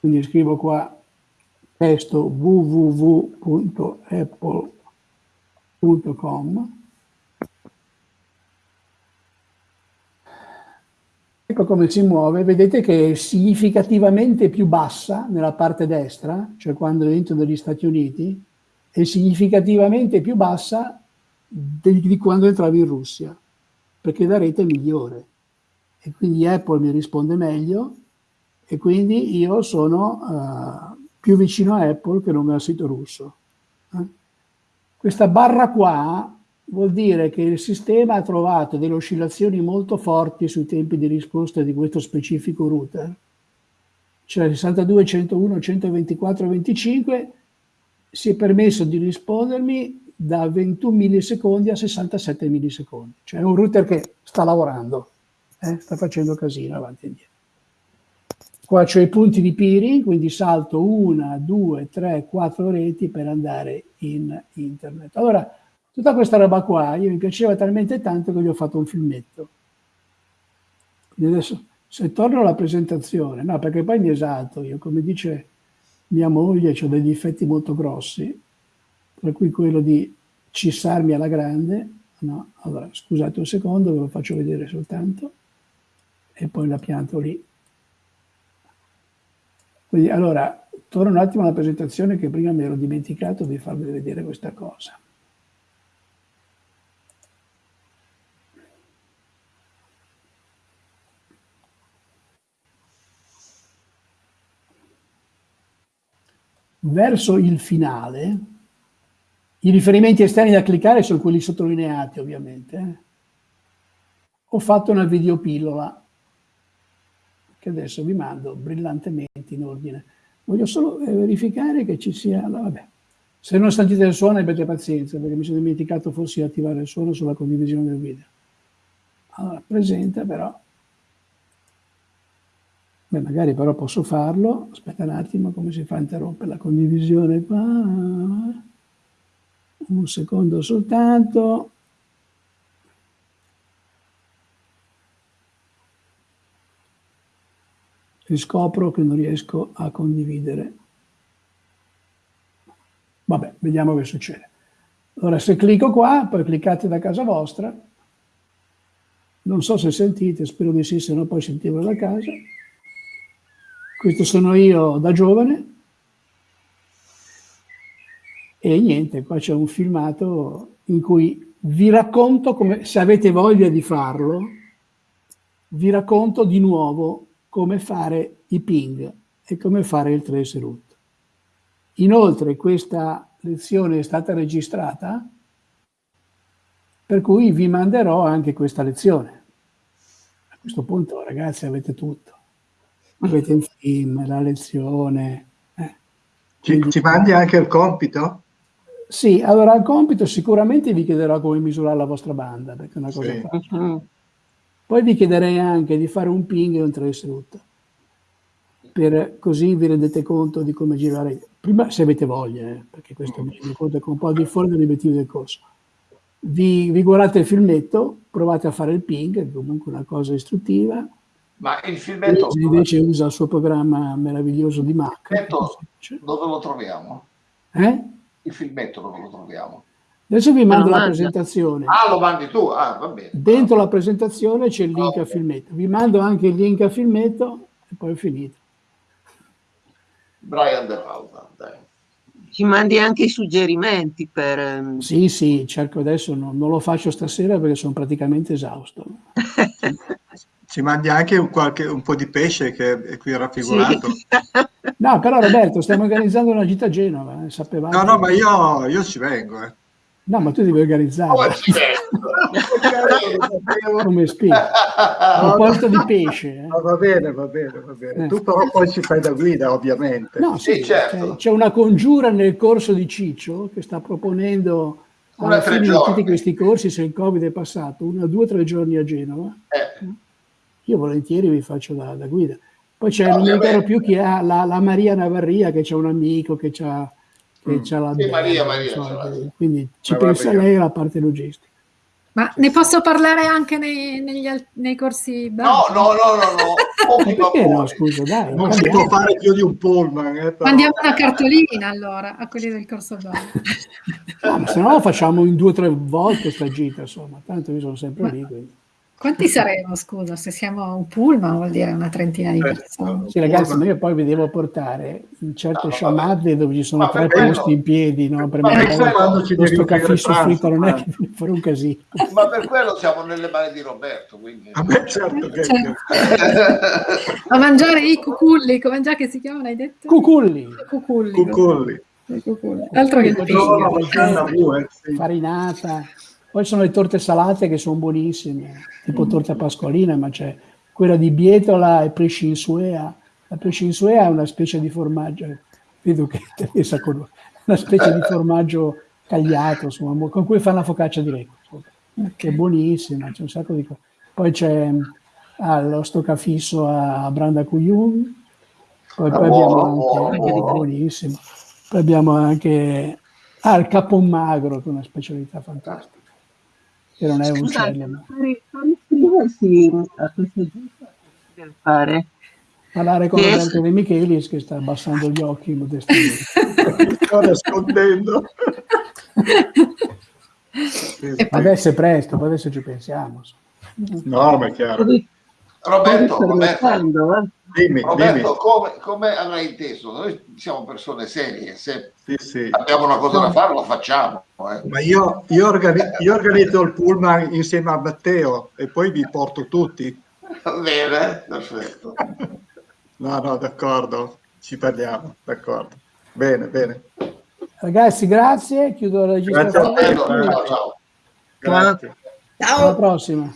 quindi scrivo qua testo www.apple.com Ecco come si muove, vedete che è significativamente più bassa nella parte destra, cioè quando entro negli Stati Uniti, è significativamente più bassa di, quando entravi in Russia, perché la rete è migliore. E quindi Apple mi risponde meglio e quindi io sono uh, più vicino a Apple che non al sito russo. Eh? Questa barra qua vuol dire che il sistema ha trovato delle oscillazioni molto forti sui tempi di risposta di questo specifico router, cioè 62, 101, 124, 25, si è permesso di rispondermi da 21 millisecondi a 67 millisecondi, cioè è un router che sta lavorando, eh? sta facendo casino avanti e indietro. Qua c'ho i punti di peering, quindi salto una, due, tre, quattro reti per andare in internet. Allora, Tutta questa roba qua, io mi piaceva talmente tanto che gli ho fatto un filmetto. Quindi adesso, se torno alla presentazione, no, perché poi mi esalto io, come dice mia moglie, ho dei difetti molto grossi, tra cui quello di cissarmi alla grande, no? Allora, scusate un secondo, ve lo faccio vedere soltanto, e poi la pianto lì. Quindi, allora, torno un attimo alla presentazione che prima mi ero dimenticato di farvi vedere questa cosa. Verso il finale, i riferimenti esterni da cliccare sono quelli sottolineati ovviamente. Ho fatto una videopillola che adesso vi mando brillantemente in ordine. Voglio solo eh, verificare che ci sia... Vabbè. Se non sentite il suono abbiate pazienza perché mi sono dimenticato forse di attivare il suono sulla condivisione del video. Allora, presenta però Beh, magari però posso farlo, aspetta un attimo come si fa a interrompere la condivisione qua, un secondo soltanto. E scopro che non riesco a condividere. Vabbè, vediamo che succede. Allora, se clicco qua, poi cliccate da casa vostra. Non so se sentite, spero di sì, se no poi sentirlo da casa. Questo sono io da giovane. E niente, qua c'è un filmato in cui vi racconto, come, se avete voglia di farlo, vi racconto di nuovo come fare i ping e come fare il trace route. Inoltre questa lezione è stata registrata, per cui vi manderò anche questa lezione. A questo punto, ragazzi, avete tutto avete il film, la lezione. Eh. Ci, ci mandi anche il compito? Sì, allora il compito sicuramente vi chiederò come misurare la vostra banda, perché è una cosa sì. Poi vi chiederei anche di fare un ping e un trace route, per così vi rendete conto di come girare. Prima se avete voglia, eh, perché questo mi rendo conto che un po' di fuori dall'obiettivo del corso. Vi, vi, guardate il filmetto, provate a fare il ping, è comunque una cosa istruttiva. Ma il filmetto... Invece usa il suo programma meraviglioso di Mac. Dove lo troviamo? Eh? Il filmetto dove lo troviamo? Adesso vi mando la presentazione. Ah, lo mandi tu? Ah, va bene. Dentro la presentazione c'è il link okay. a filmetto. Vi mando anche il link a filmetto e poi è finito. Brian De Palma, dai. Ci mandi anche i suggerimenti per... Sì, sì, cerco adesso, no, non lo faccio stasera perché sono praticamente esausto. Ci mandi anche un, qualche, un po' di pesce che è qui raffigurato. Sì. No, però Roberto, stiamo organizzando una gita a Genova, eh, sapevate? No, no, ma io, io ci vengo. Eh. No, ma tu devi organizzare. Oh, Come spiego? Un posto di pesce. Eh. No, va bene, va bene, va bene. Eh. Tu però poi ci fai da guida, ovviamente. No, sì, sì certo. C'è una congiura nel corso di Ciccio che sta proponendo alla fine di tutti questi corsi, se il Covid è passato, una, due o tre giorni a Genova. Eh. Io volentieri vi faccio da, da guida. Poi c'è, no, non mi ricordo più chi ha, la, la Maria Navarria, che c'è un amico che ha che c'ha la sì, Maria, Maria, so, quindi ci Ma pensa lei la parte logistica. Ma ne posso parlare anche nei, negli, nei corsi? No, no, no, no, no. perché no, scusa, dai. Non si può fare più di un pullman. Eh, Mandiamo una cartolina allora a quelli del corso no, se no facciamo in due o tre volte sta gita, insomma, tanto io sono sempre Ma... lì. Quindi. Quanti saremo, scusa? Se siamo un pullman vuol dire una trentina di persone. Sì, ragazzi, ma io poi vi devo portare in certe no, sciamadde dove ci sono tre posti in piedi, no? Per me questo caffè soffritto non è che fare un casino. Ma per quello siamo nelle mani di Roberto, quindi... A me certo che... Certo. A mangiare i cuculli, come già che si chiamano, hai detto? Cuculli. Cuculli. Cuculli. cuculli. Altro che il. Farinata. Poi sono le torte salate che sono buonissime, tipo torta pasqualina, ma c'è quella di bietola e prescinsuea. La prescinsuea è una specie di formaggio, vedo che Teresa conosce, una specie di formaggio tagliato, insomma, con cui fanno la focaccia di lecco, che è buonissima, c'è un sacco di cose. Poi c'è ah, lo stoccafisso a Branda Cuyun, poi, poi abbiamo anche, buonissimo, poi abbiamo anche ah, il capon magro, che è una specialità fantastica che non è un uccello. iscriversi a questa giusta per fare parlare con yes. Roberto De Michelis che sta abbassando gli occhi modestamente. sto nascondendo. adesso è presto, poi adesso ci pensiamo. No, ma è chiaro. Roberto, Roberto? Dimmi, Roberto dimmi. Come, come, avrai inteso? Noi siamo persone serie, se sì, sì. abbiamo una cosa da fare la facciamo. Eh. Ma io, io, organi- io, organizzo il pullman insieme a Matteo e poi vi porto tutti. Bene, perfetto. No, no, d'accordo, ci parliamo, d'accordo. Bene, bene. Ragazzi, grazie, chiudo la registrazione. Ciao, ciao. Grazie. Ciao. Alla prossima.